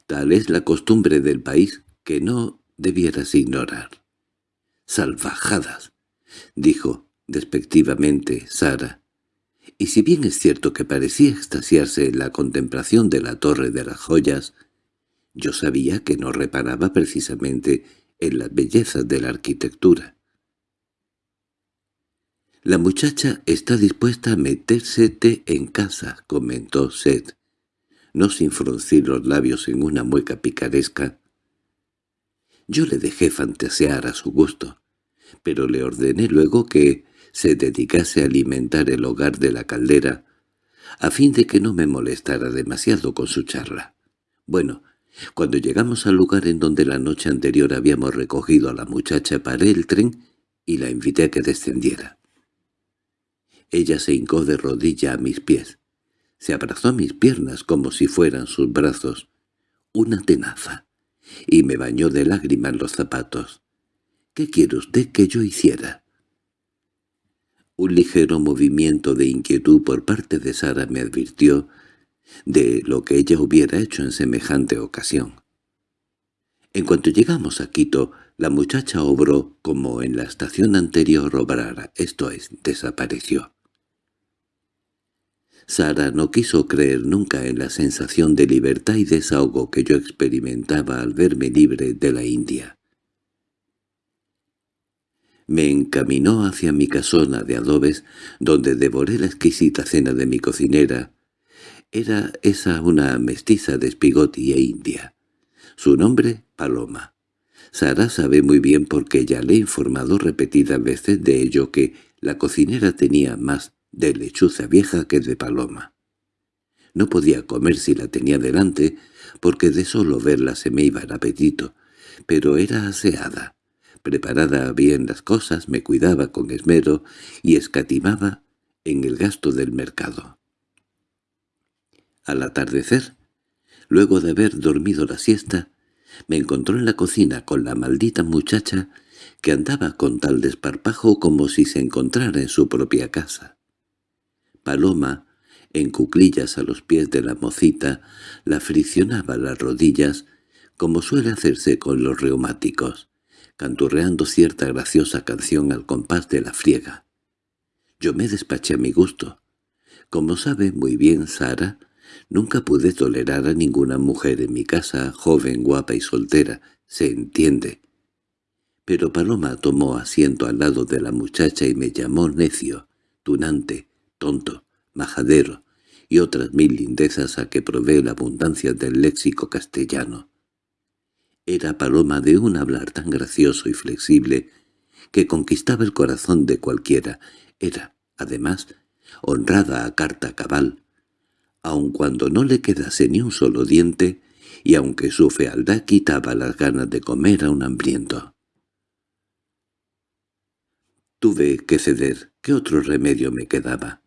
Tal es la costumbre del país que no debieras ignorar». «Salvajadas», dijo despectivamente Sara, y si bien es cierto que parecía extasiarse en la contemplación de la torre de las joyas, yo sabía que no reparaba precisamente en las bellezas de la arquitectura. «La muchacha está dispuesta a metérsete en casa», comentó Seth, no sin fruncir los labios en una mueca picaresca. Yo le dejé fantasear a su gusto, pero le ordené luego que se dedicase a alimentar el hogar de la caldera, a fin de que no me molestara demasiado con su charla. Bueno, cuando llegamos al lugar en donde la noche anterior habíamos recogido a la muchacha paré el tren y la invité a que descendiera. Ella se hincó de rodilla a mis pies. Se abrazó a mis piernas como si fueran sus brazos, una tenaza, y me bañó de lágrimas los zapatos. —¿Qué quiere usted que yo hiciera? Un ligero movimiento de inquietud por parte de Sara me advirtió de lo que ella hubiera hecho en semejante ocasión. En cuanto llegamos a Quito, La muchacha obró como en la estación anterior obrara, esto es, desapareció. Sara no quiso creer nunca en la sensación de libertad y desahogo que yo experimentaba al verme libre de la India. Me encaminó hacia mi casona de adobes, donde devoré la exquisita cena de mi cocinera. Era esa una mestiza de Spigoti e India. Su nombre, Paloma. Sara sabe muy bien porque ya le he informado repetidas veces de ello que la cocinera tenía más de lechuza vieja que de paloma. No podía comer si la tenía delante, porque de solo verla se me iba el apetito, pero era aseada. Preparada bien las cosas, me cuidaba con esmero y escatimaba en el gasto del mercado. Al atardecer, luego de haber dormido la siesta, me encontró en la cocina con la maldita muchacha que andaba con tal desparpajo como si se encontrara en su propia casa. Paloma, en cuclillas a los pies de la mocita, la friccionaba las rodillas, como suele hacerse con los reumáticos, canturreando cierta graciosa canción al compás de la friega. Yo me despaché a mi gusto. Como sabe muy bien Sara, nunca pude tolerar a ninguna mujer en mi casa, joven, guapa y soltera, se entiende. Pero Paloma tomó asiento al lado de la muchacha y me llamó necio, tunante, tonto, majadero y otras mil lindezas a que provee la abundancia del léxico castellano. Era paloma de un hablar tan gracioso y flexible que conquistaba el corazón de cualquiera. Era, además, honrada a carta cabal, aun cuando no le quedase ni un solo diente y aunque su fealdad quitaba las ganas de comer a un hambriento. Tuve que ceder. ¿Qué otro remedio me quedaba?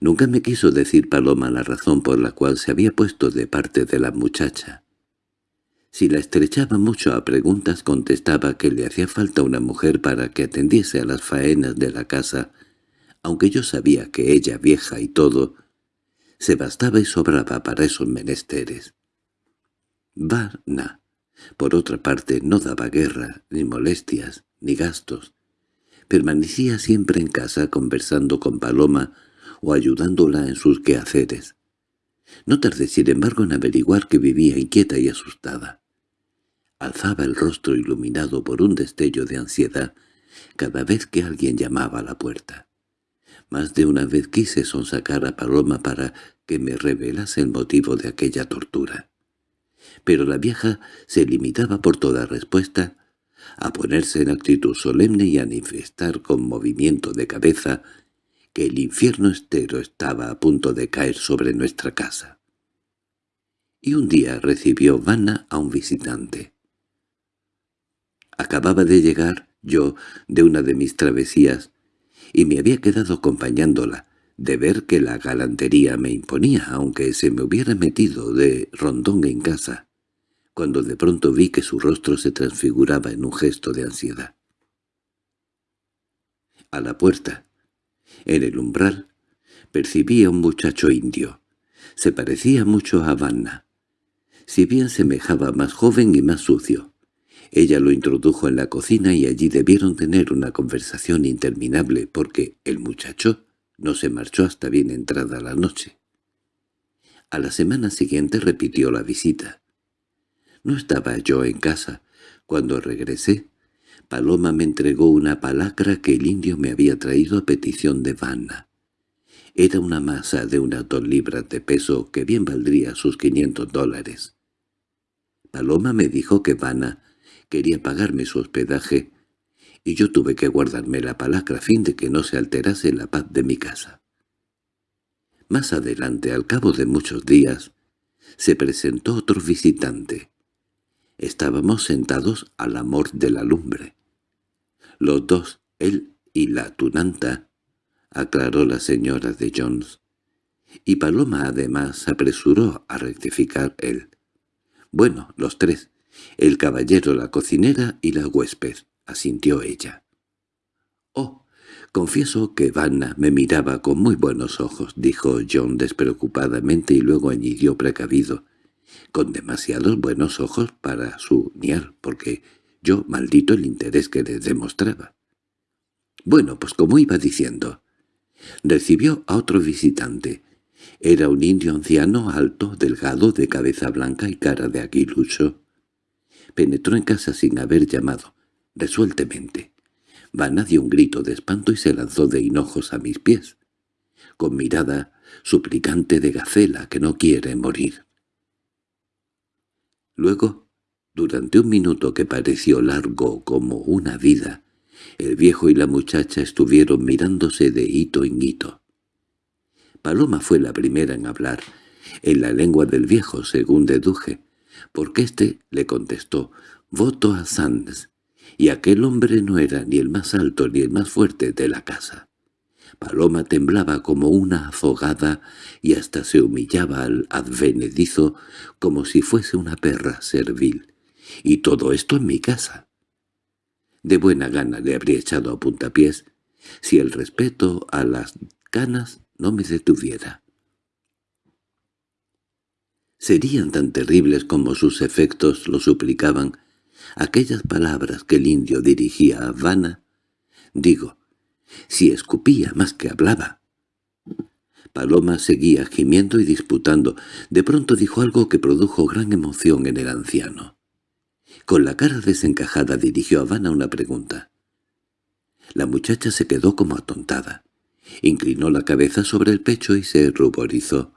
Nunca me quiso decir Paloma la razón por la cual se había puesto de parte de la muchacha. Si la estrechaba mucho a preguntas contestaba que le hacía falta una mujer para que atendiese a las faenas de la casa, aunque yo sabía que ella, vieja y todo, se bastaba y sobraba para esos menesteres. Varna, por otra parte, no daba guerra, ni molestias, ni gastos. Permanecía siempre en casa conversando con Paloma o ayudándola en sus quehaceres. No tardé sin embargo en averiguar que vivía inquieta y asustada. Alzaba el rostro iluminado por un destello de ansiedad cada vez que alguien llamaba a la puerta. Más de una vez quise sonsacar a Paloma para que me revelase el motivo de aquella tortura. Pero la vieja se limitaba por toda respuesta a ponerse en actitud solemne y a manifestar con movimiento de cabeza que el infierno estero estaba a punto de caer sobre nuestra casa. Y un día recibió Vanna a un visitante. Acababa de llegar yo de una de mis travesías y me había quedado acompañándola, de ver que la galantería me imponía, aunque se me hubiera metido de rondón en casa, cuando de pronto vi que su rostro se transfiguraba en un gesto de ansiedad. A la puerta, en el umbral percibí a un muchacho indio. Se parecía mucho a Vanna. Si bien semejaba más joven y más sucio. Ella lo introdujo en la cocina y allí debieron tener una conversación interminable porque el muchacho no se marchó hasta bien entrada la noche. A la semana siguiente repitió la visita. No estaba yo en casa. Cuando regresé, Paloma me entregó una palacra que el indio me había traído a petición de Vanna. Era una masa de unas dos libras de peso que bien valdría sus quinientos dólares. Paloma me dijo que Vanna quería pagarme su hospedaje y yo tuve que guardarme la palacra a fin de que no se alterase la paz de mi casa. Más adelante, al cabo de muchos días, se presentó otro visitante. Estábamos sentados al amor de la lumbre. Los dos, él y la tunanta, aclaró la señora de Jones. Y Paloma además se apresuró a rectificar él. Bueno, los tres, el caballero, la cocinera y la huésped, asintió ella. —Oh, confieso que Vanna me miraba con muy buenos ojos —dijo John despreocupadamente y luego añadió precavido—, con demasiados buenos ojos para su niar, porque Yo maldito el interés que le demostraba. Bueno, pues como iba diciendo, recibió a otro visitante. Era un indio anciano, alto, delgado, de cabeza blanca y cara de aguilucho. Penetró en casa sin haber llamado, resueltamente. Vana dio un grito de espanto y se lanzó de hinojos a mis pies, con mirada suplicante de gacela que no quiere morir. Luego, durante un minuto que pareció largo como una vida, el viejo y la muchacha estuvieron mirándose de hito en hito. Paloma fue la primera en hablar, en la lengua del viejo, según deduje, porque éste le contestó, «Voto a Sands», y aquel hombre no era ni el más alto ni el más fuerte de la casa. Paloma temblaba como una afogada y hasta se humillaba al advenedizo como si fuese una perra servil. Y todo esto en mi casa. De buena gana le habría echado a puntapiés si el respeto a las canas no me detuviera. Serían tan terribles como sus efectos lo suplicaban aquellas palabras que el indio dirigía a Havana. Digo, si escupía más que hablaba. Paloma seguía gimiendo y disputando. De pronto dijo algo que produjo gran emoción en el anciano. Con la cara desencajada dirigió a Habana una pregunta. La muchacha se quedó como atontada. Inclinó la cabeza sobre el pecho y se ruborizó,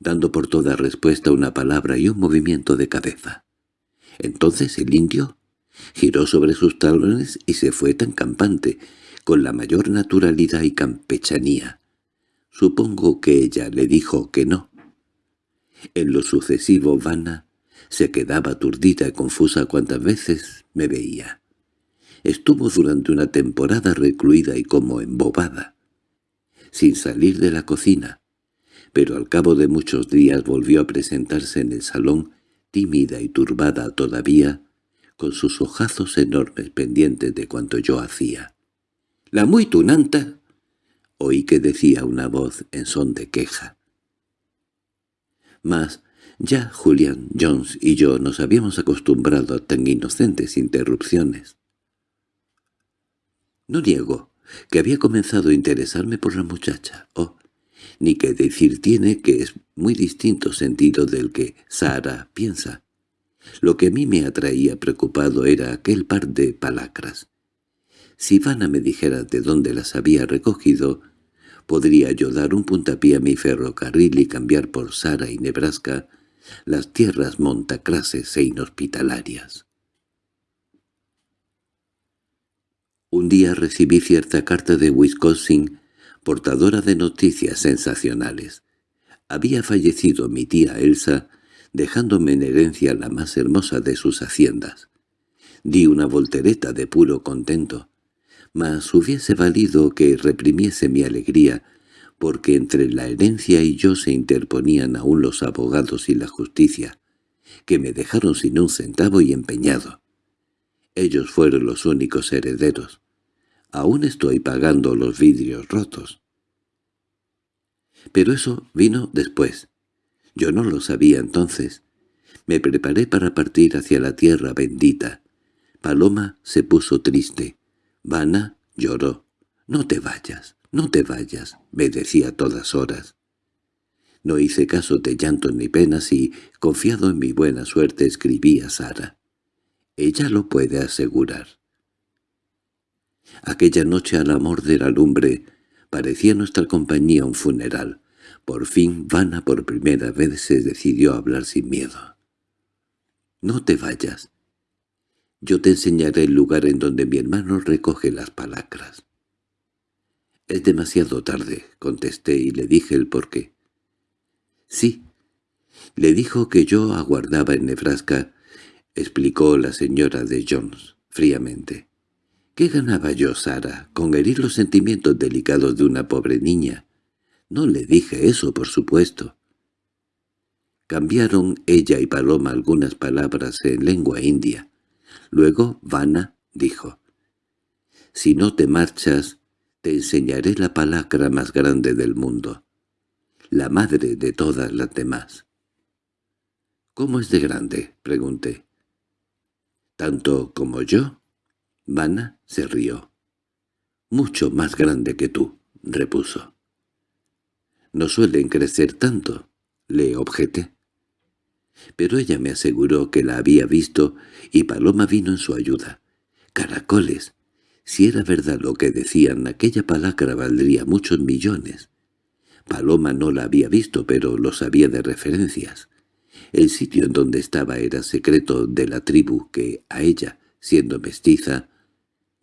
dando por toda respuesta una palabra y un movimiento de cabeza. Entonces el indio giró sobre sus talones y se fue tan campante con la mayor naturalidad y campechanía. Supongo que ella le dijo que no. En lo sucesivo Vana se quedaba aturdida y confusa cuantas veces me veía. Estuvo durante una temporada recluida y como embobada, sin salir de la cocina, pero al cabo de muchos días volvió a presentarse en el salón, tímida y turbada todavía, con sus ojazos enormes pendientes de cuanto yo hacía. —¡La muy tunanta! Oí que decía una voz en son de queja. Mas ya Julian Jones y yo nos habíamos acostumbrado a tan inocentes interrupciones. No niego que había comenzado a interesarme por la muchacha, oh, ni que decir tiene que es muy distinto sentido del que Sara piensa. Lo que a mí me atraía preocupado era aquel par de palacras, si Vanna me dijera de dónde las había recogido, podría yo dar un puntapié a mi ferrocarril y cambiar por Sara y Nebraska las tierras montacrases e inhospitalarias. Un día recibí cierta carta de Wisconsin, portadora de noticias sensacionales. Había fallecido mi tía Elsa, dejándome en herencia la más hermosa de sus haciendas. Di una voltereta de puro contento mas hubiese valido que reprimiese mi alegría, porque entre la herencia y yo se interponían aún los abogados y la justicia, que me dejaron sin un centavo y empeñado. Ellos fueron los únicos herederos. Aún estoy pagando los vidrios rotos. Pero eso vino después. Yo no lo sabía entonces. Me preparé para partir hacia la tierra bendita. Paloma se puso triste. Vana lloró. «No te vayas, no te vayas», me decía a todas horas. No hice caso de llantos ni penas y, confiado en mi buena suerte, escribí a Sara. Ella lo puede asegurar. Aquella noche al amor de la lumbre parecía nuestra compañía un funeral. Por fin Vana por primera vez se decidió a hablar sin miedo. «No te vayas, yo te enseñaré el lugar en donde mi hermano recoge las palacras. —Es demasiado tarde —contesté y le dije el porqué. —Sí. Le dijo que yo aguardaba en Nebraska —explicó la señora de Jones fríamente. —¿Qué ganaba yo, Sara, con herir los sentimientos delicados de una pobre niña? No le dije eso, por supuesto. Cambiaron ella y Paloma algunas palabras en lengua india. Luego Vana dijo, «Si no te marchas, te enseñaré la palacra más grande del mundo, la madre de todas las demás». «¿Cómo es de grande?» pregunté. ¿Tanto como yo? Vana se rió. «Mucho más grande que tú», repuso. «No suelen crecer tanto», le objeté. Pero ella me aseguró que la había visto y Paloma vino en su ayuda. «Caracoles», si era verdad lo que decían, aquella palacra valdría muchos millones. Paloma no la había visto, pero lo sabía de referencias. El sitio en donde estaba era secreto de la tribu que, a ella, siendo mestiza,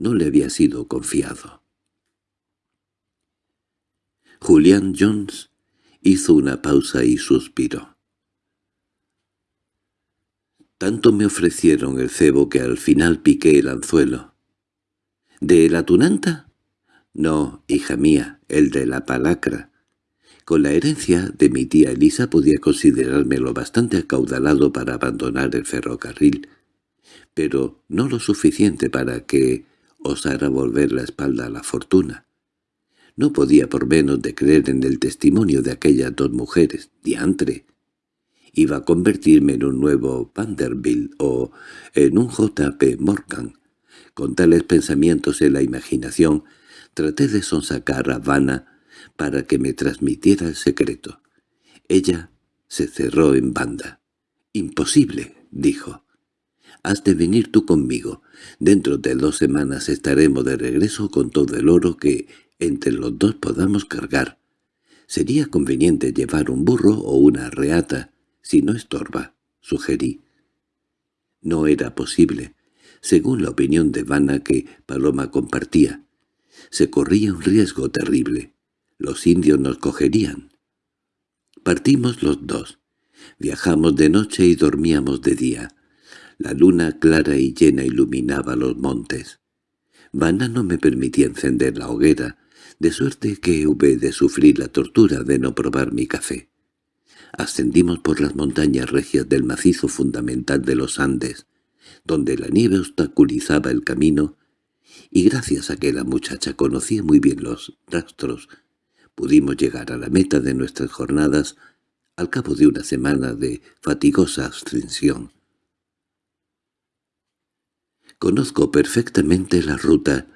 no le había sido confiado. Julián Jones hizo una pausa y suspiró. Tanto me ofrecieron el cebo que al final piqué el anzuelo. —¿De la tunanta? —No, hija mía, el de la palacra. Con la herencia de mi tía Elisa podía considerarme lo bastante acaudalado para abandonar el ferrocarril, pero no lo suficiente para que osara volver la espalda a la fortuna. No podía por menos de creer en el testimonio de aquellas dos mujeres, diantre. Iba a convertirme en un nuevo Vanderbilt o en un J.P. Morgan, con tales pensamientos en la imaginación, traté de sonsacar a Vanna para que me transmitiera el secreto. Ella se cerró en banda. «Imposible», dijo. «Has de venir tú conmigo. Dentro de dos semanas estaremos de regreso con todo el oro que entre los dos podamos cargar. Sería conveniente llevar un burro o una reata, si no estorba», sugerí. No era posible según la opinión de Vana que Paloma compartía. Se corría un riesgo terrible. Los indios nos cogerían. Partimos los dos. Viajamos de noche y dormíamos de día. La luna clara y llena iluminaba los montes. Vana no me permitía encender la hoguera, de suerte que hube de sufrir la tortura de no probar mi café. Ascendimos por las montañas regias del macizo fundamental de los Andes, donde la nieve obstaculizaba el camino, y gracias a que la muchacha conocía muy bien los rastros, pudimos llegar a la meta de nuestras jornadas al cabo de una semana de fatigosa abstención. Conozco perfectamente la ruta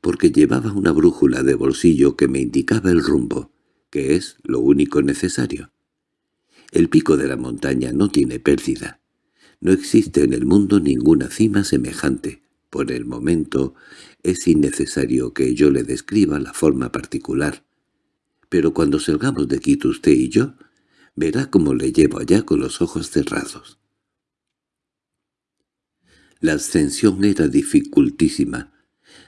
porque llevaba una brújula de bolsillo que me indicaba el rumbo, que es lo único necesario. El pico de la montaña no tiene pérdida. No existe en el mundo ninguna cima semejante. Por el momento es innecesario que yo le describa la forma particular. Pero cuando salgamos de Quito usted y yo, verá cómo le llevo allá con los ojos cerrados. La ascensión era dificultísima.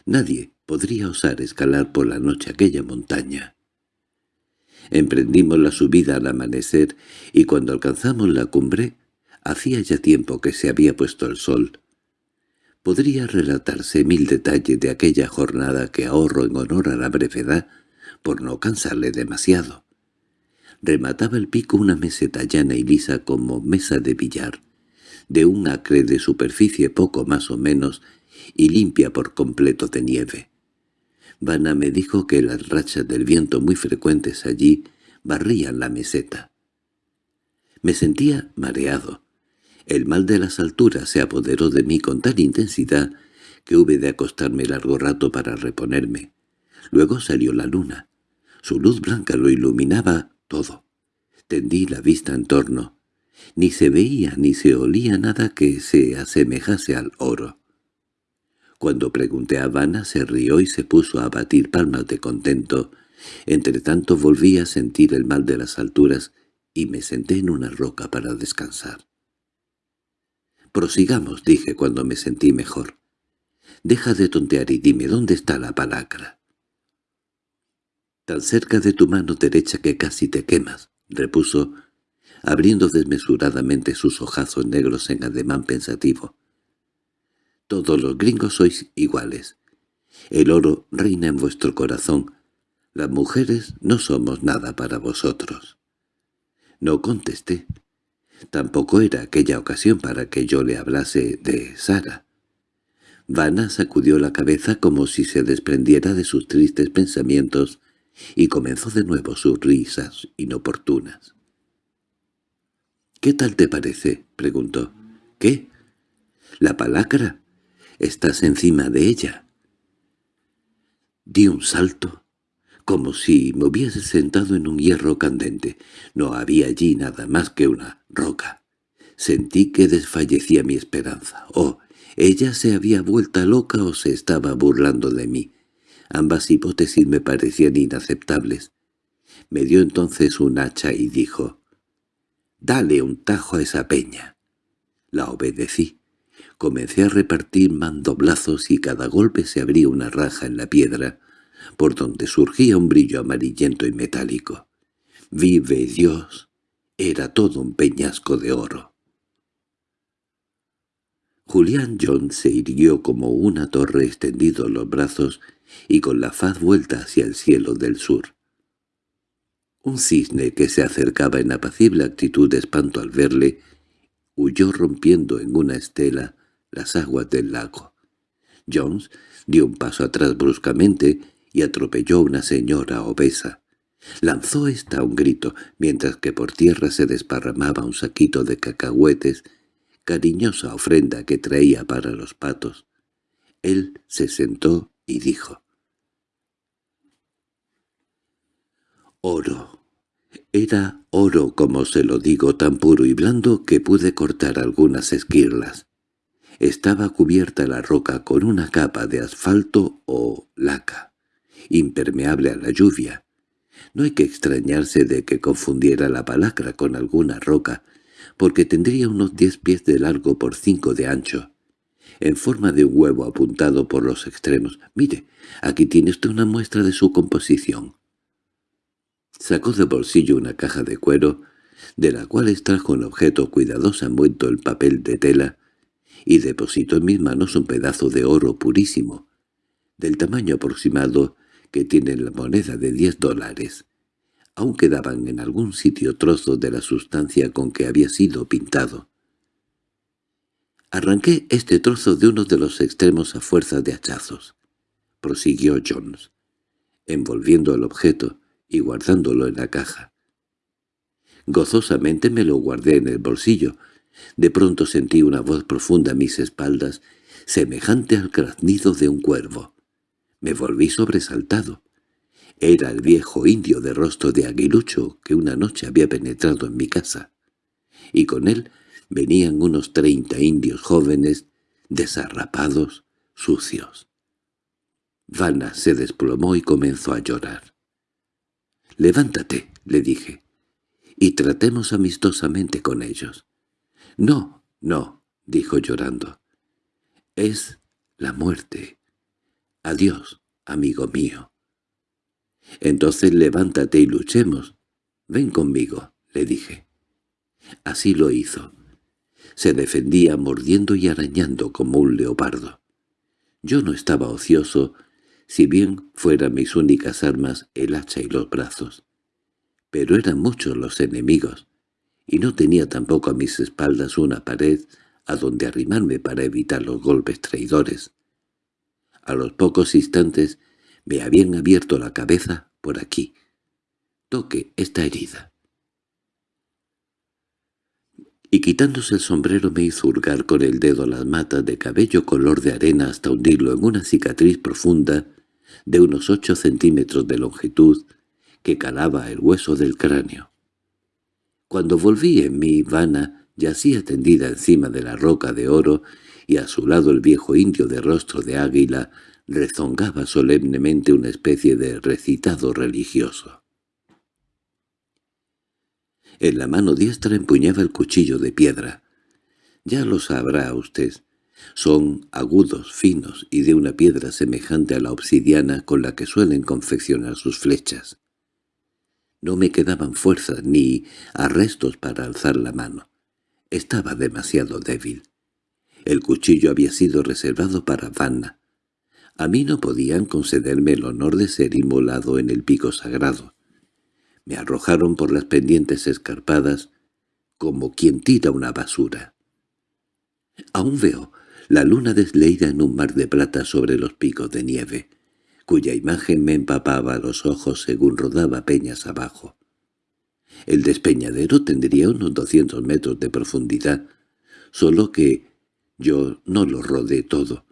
Nadie podría osar escalar por la noche aquella montaña. Emprendimos la subida al amanecer y cuando alcanzamos la cumbre Hacía ya tiempo que se había puesto el sol. Podría relatarse mil detalles de aquella jornada que ahorro en honor a la brevedad, por no cansarle demasiado. Remataba el pico una meseta llana y lisa como mesa de billar, de un acre de superficie poco más o menos y limpia por completo de nieve. Vana me dijo que las rachas del viento muy frecuentes allí barrían la meseta. Me sentía mareado, el mal de las alturas se apoderó de mí con tal intensidad que hube de acostarme largo rato para reponerme. Luego salió la luna. Su luz blanca lo iluminaba todo. Tendí la vista en torno. Ni se veía ni se olía nada que se asemejase al oro. Cuando pregunté a Habana se rió y se puso a batir palmas de contento. Entretanto volví a sentir el mal de las alturas y me senté en una roca para descansar. «Prosigamos», dije cuando me sentí mejor. «Deja de tontear y dime dónde está la palacra». «Tan cerca de tu mano derecha que casi te quemas», repuso, abriendo desmesuradamente sus ojazos negros en ademán pensativo. «Todos los gringos sois iguales. El oro reina en vuestro corazón. Las mujeres no somos nada para vosotros». No contesté. Tampoco era aquella ocasión para que yo le hablase de Sara. Vanna sacudió la cabeza como si se desprendiera de sus tristes pensamientos y comenzó de nuevo sus risas inoportunas. —¿Qué tal te parece? —preguntó. —¿Qué? —¿La palacra? ¿Estás encima de ella? Di un salto, como si me hubiese sentado en un hierro candente. No había allí nada más que una roca. Sentí que desfallecía mi esperanza. Oh, ella se había vuelto loca o se estaba burlando de mí. Ambas hipótesis me parecían inaceptables. Me dio entonces un hacha y dijo, «Dale un tajo a esa peña». La obedecí. Comencé a repartir mandoblazos y cada golpe se abría una raja en la piedra, por donde surgía un brillo amarillento y metálico. ¡Vive Dios! Era todo un peñasco de oro. Julián John se irguió como una torre extendido los brazos y con la faz vuelta hacia el cielo del sur. Un cisne que se acercaba en apacible actitud de espanto al verle, huyó rompiendo en una estela las aguas del lago. Jones dio un paso atrás bruscamente y atropelló a una señora obesa. Lanzó ésta un grito, mientras que por tierra se desparramaba un saquito de cacahuetes cariñosa ofrenda que traía para los patos. Él se sentó y dijo. Oro. Era oro, como se lo digo, tan puro y blando que pude cortar algunas esquirlas. Estaba cubierta la roca con una capa de asfalto o laca, impermeable a la lluvia. No hay que extrañarse de que confundiera la palacra con alguna roca, porque tendría unos diez pies de largo por cinco de ancho, en forma de un huevo apuntado por los extremos. Mire, aquí tiene usted una muestra de su composición. Sacó de bolsillo una caja de cuero, de la cual extrajo un objeto cuidadoso envuelto en papel de tela, y depositó en mis manos un pedazo de oro purísimo, del tamaño aproximado que tiene la moneda de diez dólares. Aún quedaban en algún sitio trozos de la sustancia con que había sido pintado. Arranqué este trozo de uno de los extremos a fuerza de hachazos, prosiguió Jones, envolviendo el objeto y guardándolo en la caja. Gozosamente me lo guardé en el bolsillo. De pronto sentí una voz profunda a mis espaldas, semejante al graznido de un cuervo. Me volví sobresaltado. Era el viejo indio de rostro de aguilucho que una noche había penetrado en mi casa. Y con él venían unos treinta indios jóvenes, desarrapados, sucios. Vanna se desplomó y comenzó a llorar. «Levántate», le dije, «y tratemos amistosamente con ellos». «No, no», dijo llorando. «Es la muerte. Adiós, amigo mío». «Entonces levántate y luchemos. Ven conmigo», le dije. Así lo hizo. Se defendía mordiendo y arañando como un leopardo. Yo no estaba ocioso, si bien fueran mis únicas armas el hacha y los brazos. Pero eran muchos los enemigos, y no tenía tampoco a mis espaldas una pared a donde arrimarme para evitar los golpes traidores. A los pocos instantes me habían abierto la cabeza por aquí. Toque esta herida. Y quitándose el sombrero me hizo hurgar con el dedo las matas de cabello color de arena hasta hundirlo en una cicatriz profunda de unos ocho centímetros de longitud que calaba el hueso del cráneo. Cuando volví en mi vana yacía tendida encima de la roca de oro y a su lado el viejo indio de rostro de águila rezongaba solemnemente una especie de recitado religioso. En la mano diestra empuñaba el cuchillo de piedra. Ya lo sabrá usted. Son agudos, finos y de una piedra semejante a la obsidiana con la que suelen confeccionar sus flechas. No me quedaban fuerzas ni arrestos para alzar la mano. Estaba demasiado débil. El cuchillo había sido reservado para Vanna, a mí no podían concederme el honor de ser inmolado en el pico sagrado. Me arrojaron por las pendientes escarpadas como quien tira una basura. Aún veo la luna desleída en un mar de plata sobre los picos de nieve, cuya imagen me empapaba los ojos según rodaba peñas abajo. El despeñadero tendría unos doscientos metros de profundidad, solo que Yo no lo rodé todo.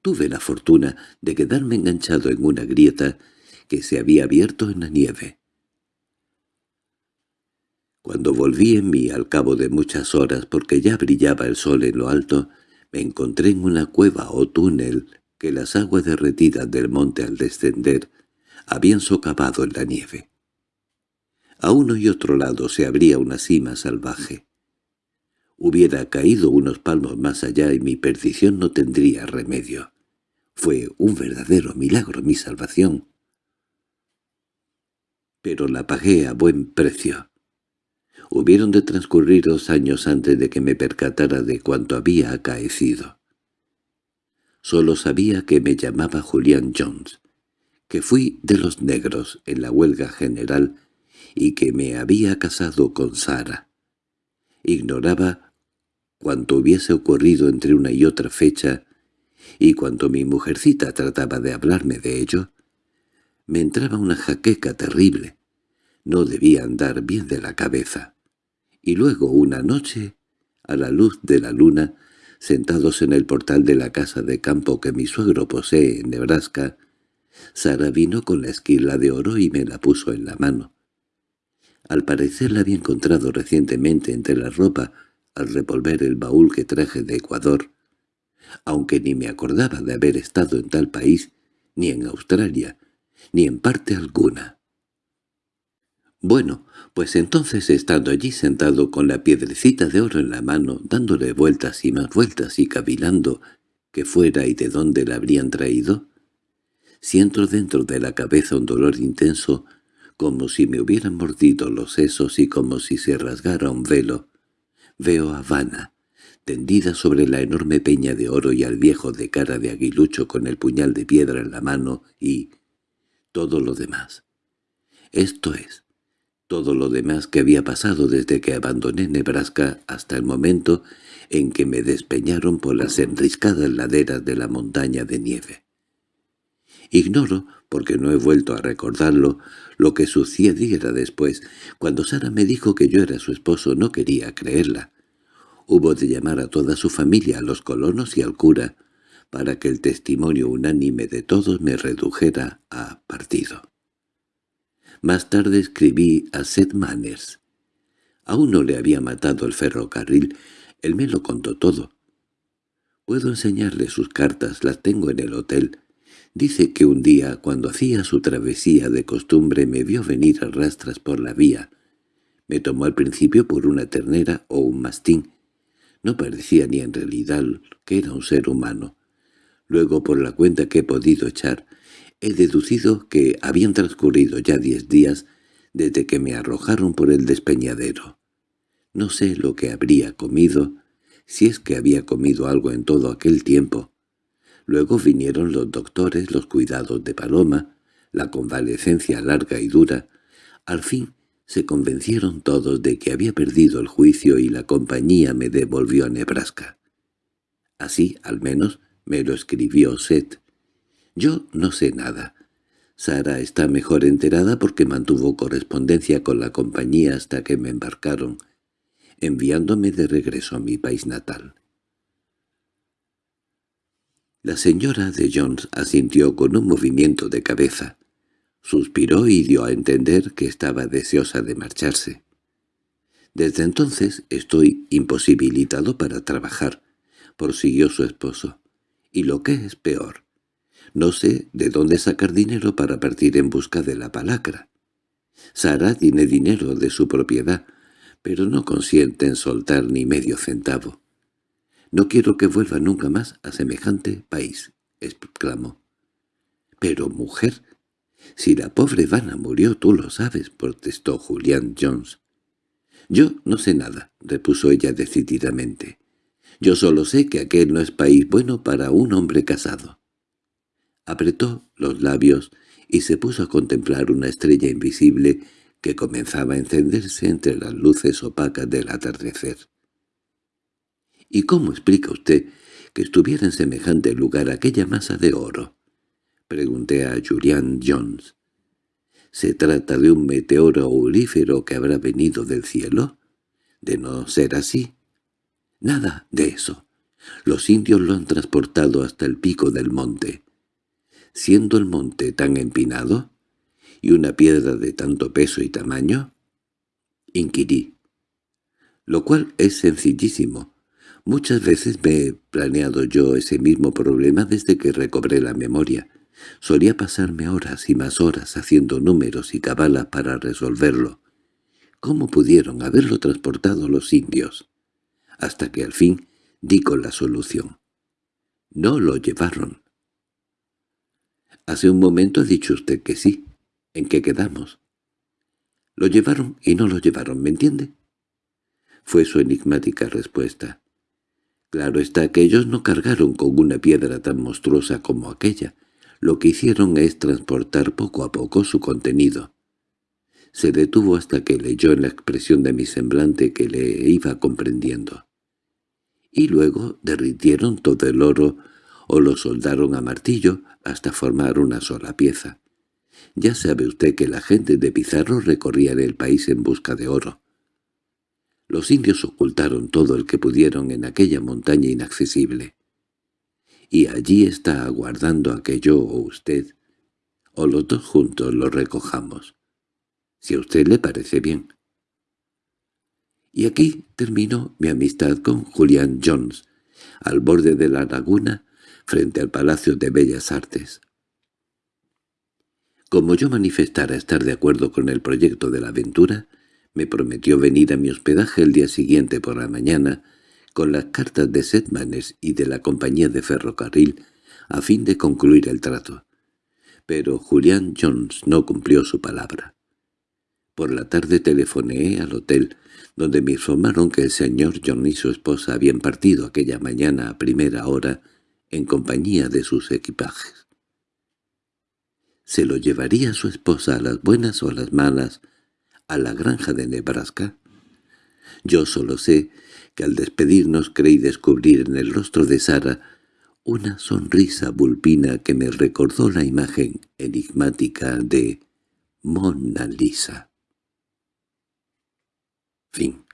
Tuve la fortuna de quedarme enganchado en una grieta que se había abierto en la nieve. Cuando volví en mí al cabo de muchas horas porque ya brillaba el sol en lo alto, me encontré en una cueva o túnel que las aguas derretidas del monte al descender habían socavado en la nieve. A uno y otro lado se abría una cima salvaje. Hubiera caído unos palmos más allá y mi perdición no tendría remedio. Fue un verdadero milagro mi salvación. Pero la pagué a buen precio. Hubieron de transcurrir dos años antes de que me percatara de cuanto había acaecido. Solo sabía que me llamaba Julián Jones, que fui de los negros en la huelga general y que me había casado con Sara. Ignoraba cuanto hubiese ocurrido entre una y otra fecha, y cuando mi mujercita trataba de hablarme de ello, me entraba una jaqueca terrible. No debía andar bien de la cabeza. Y luego una noche, a la luz de la luna, sentados en el portal de la casa de campo que mi suegro posee en Nebraska, Sara vino con la esquila de oro y me la puso en la mano. Al parecer la había encontrado recientemente entre la ropa al revolver el baúl que traje de Ecuador, aunque ni me acordaba de haber estado en tal país, ni en Australia, ni en parte alguna. Bueno, pues entonces estando allí sentado con la piedrecita de oro en la mano, dándole vueltas y más vueltas y cavilando que fuera y de dónde la habrían traído, siento dentro de la cabeza un dolor intenso, como si me hubieran mordido los sesos y como si se rasgara un velo, Veo a Habana, tendida sobre la enorme peña de oro y al viejo de cara de aguilucho con el puñal de piedra en la mano y... todo lo demás. Esto es, todo lo demás que había pasado desde que abandoné Nebraska hasta el momento en que me despeñaron por las enriscadas laderas de la montaña de nieve. Ignoro, porque no he vuelto a recordarlo, lo que sucediera después. Cuando Sara me dijo que yo era su esposo no quería creerla. Hubo de llamar a toda su familia, a los colonos y al cura, para que el testimonio unánime de todos me redujera a partido. Más tarde escribí a Seth Manners. Aún no le había matado el ferrocarril, él me lo contó todo. Puedo enseñarle sus cartas, las tengo en el hotel. Dice que un día, cuando hacía su travesía de costumbre, me vio venir a rastras por la vía. Me tomó al principio por una ternera o un mastín. No parecía ni en realidad que era un ser humano. Luego, por la cuenta que he podido echar, he deducido que habían transcurrido ya diez días desde que me arrojaron por el despeñadero. No sé lo que habría comido, si es que había comido algo en todo aquel tiempo, Luego vinieron los doctores, los cuidados de Paloma, la convalecencia larga y dura. Al fin se convencieron todos de que había perdido el juicio y la compañía me devolvió a Nebraska. Así, al menos, me lo escribió Seth. Yo no sé nada. Sara está mejor enterada porque mantuvo correspondencia con la compañía hasta que me embarcaron, enviándome de regreso a mi país natal. La señora de Jones asintió con un movimiento de cabeza. Suspiró y dio a entender que estaba deseosa de marcharse. «Desde entonces estoy imposibilitado para trabajar», prosiguió su esposo. «Y lo que es peor, no sé de dónde sacar dinero para partir en busca de la palacra. Sara tiene dinero de su propiedad, pero no consiente en soltar ni medio centavo. «No quiero que vuelva nunca más a semejante país», exclamó. «Pero, mujer, si la pobre Vanna murió, tú lo sabes», protestó Julián Jones. «Yo no sé nada», repuso ella decididamente. «Yo solo sé que aquel no es país bueno para un hombre casado». Apretó los labios y se puso a contemplar una estrella invisible que comenzaba a encenderse entre las luces opacas del atardecer. —¿Y cómo explica usted que estuviera en semejante lugar aquella masa de oro? —pregunté a Julian Jones. —¿Se trata de un meteoro aurífero que habrá venido del cielo? De no ser así. Nada de eso. Los indios lo han transportado hasta el pico del monte. Siendo el monte tan empinado, y una piedra de tanto peso y tamaño, inquirí. Lo cual es sencillísimo. Muchas veces me he planeado yo ese mismo problema desde que recobré la memoria. Solía pasarme horas y más horas haciendo números y cabalas para resolverlo. ¿Cómo pudieron haberlo transportado los indios? Hasta que al fin di con la solución. No lo llevaron. Hace un momento ha dicho usted que sí. ¿En qué quedamos? Lo llevaron y no lo llevaron, ¿me entiende? Fue su enigmática respuesta. Claro está que ellos no cargaron con una piedra tan monstruosa como aquella. Lo que hicieron es transportar poco a poco su contenido. Se detuvo hasta que leyó en la expresión de mi semblante que le iba comprendiendo. Y luego derritieron todo el oro o lo soldaron a martillo hasta formar una sola pieza. Ya sabe usted que la gente de Pizarro recorría el país en busca de oro. Los indios ocultaron todo el que pudieron en aquella montaña inaccesible. Y allí está aguardando a que yo o usted, o los dos juntos, lo recojamos. Si a usted le parece bien. Y aquí terminó mi amistad con Julián Jones, al borde de la laguna, frente al Palacio de Bellas Artes. Como yo manifestara estar de acuerdo con el proyecto de la aventura, me prometió venir a mi hospedaje el día siguiente por la mañana con las cartas de Setmanes y de la compañía de ferrocarril a fin de concluir el trato. Pero Julián Jones no cumplió su palabra. Por la tarde telefoneé al hotel, donde me informaron que el señor John y su esposa habían partido aquella mañana a primera hora en compañía de sus equipajes. ¿Se lo llevaría su esposa a las buenas o a las malas a la granja de Nebraska? Yo solo sé que al despedirnos creí descubrir en el rostro de Sara una sonrisa vulpina que me recordó la imagen enigmática de Mona Lisa. Fin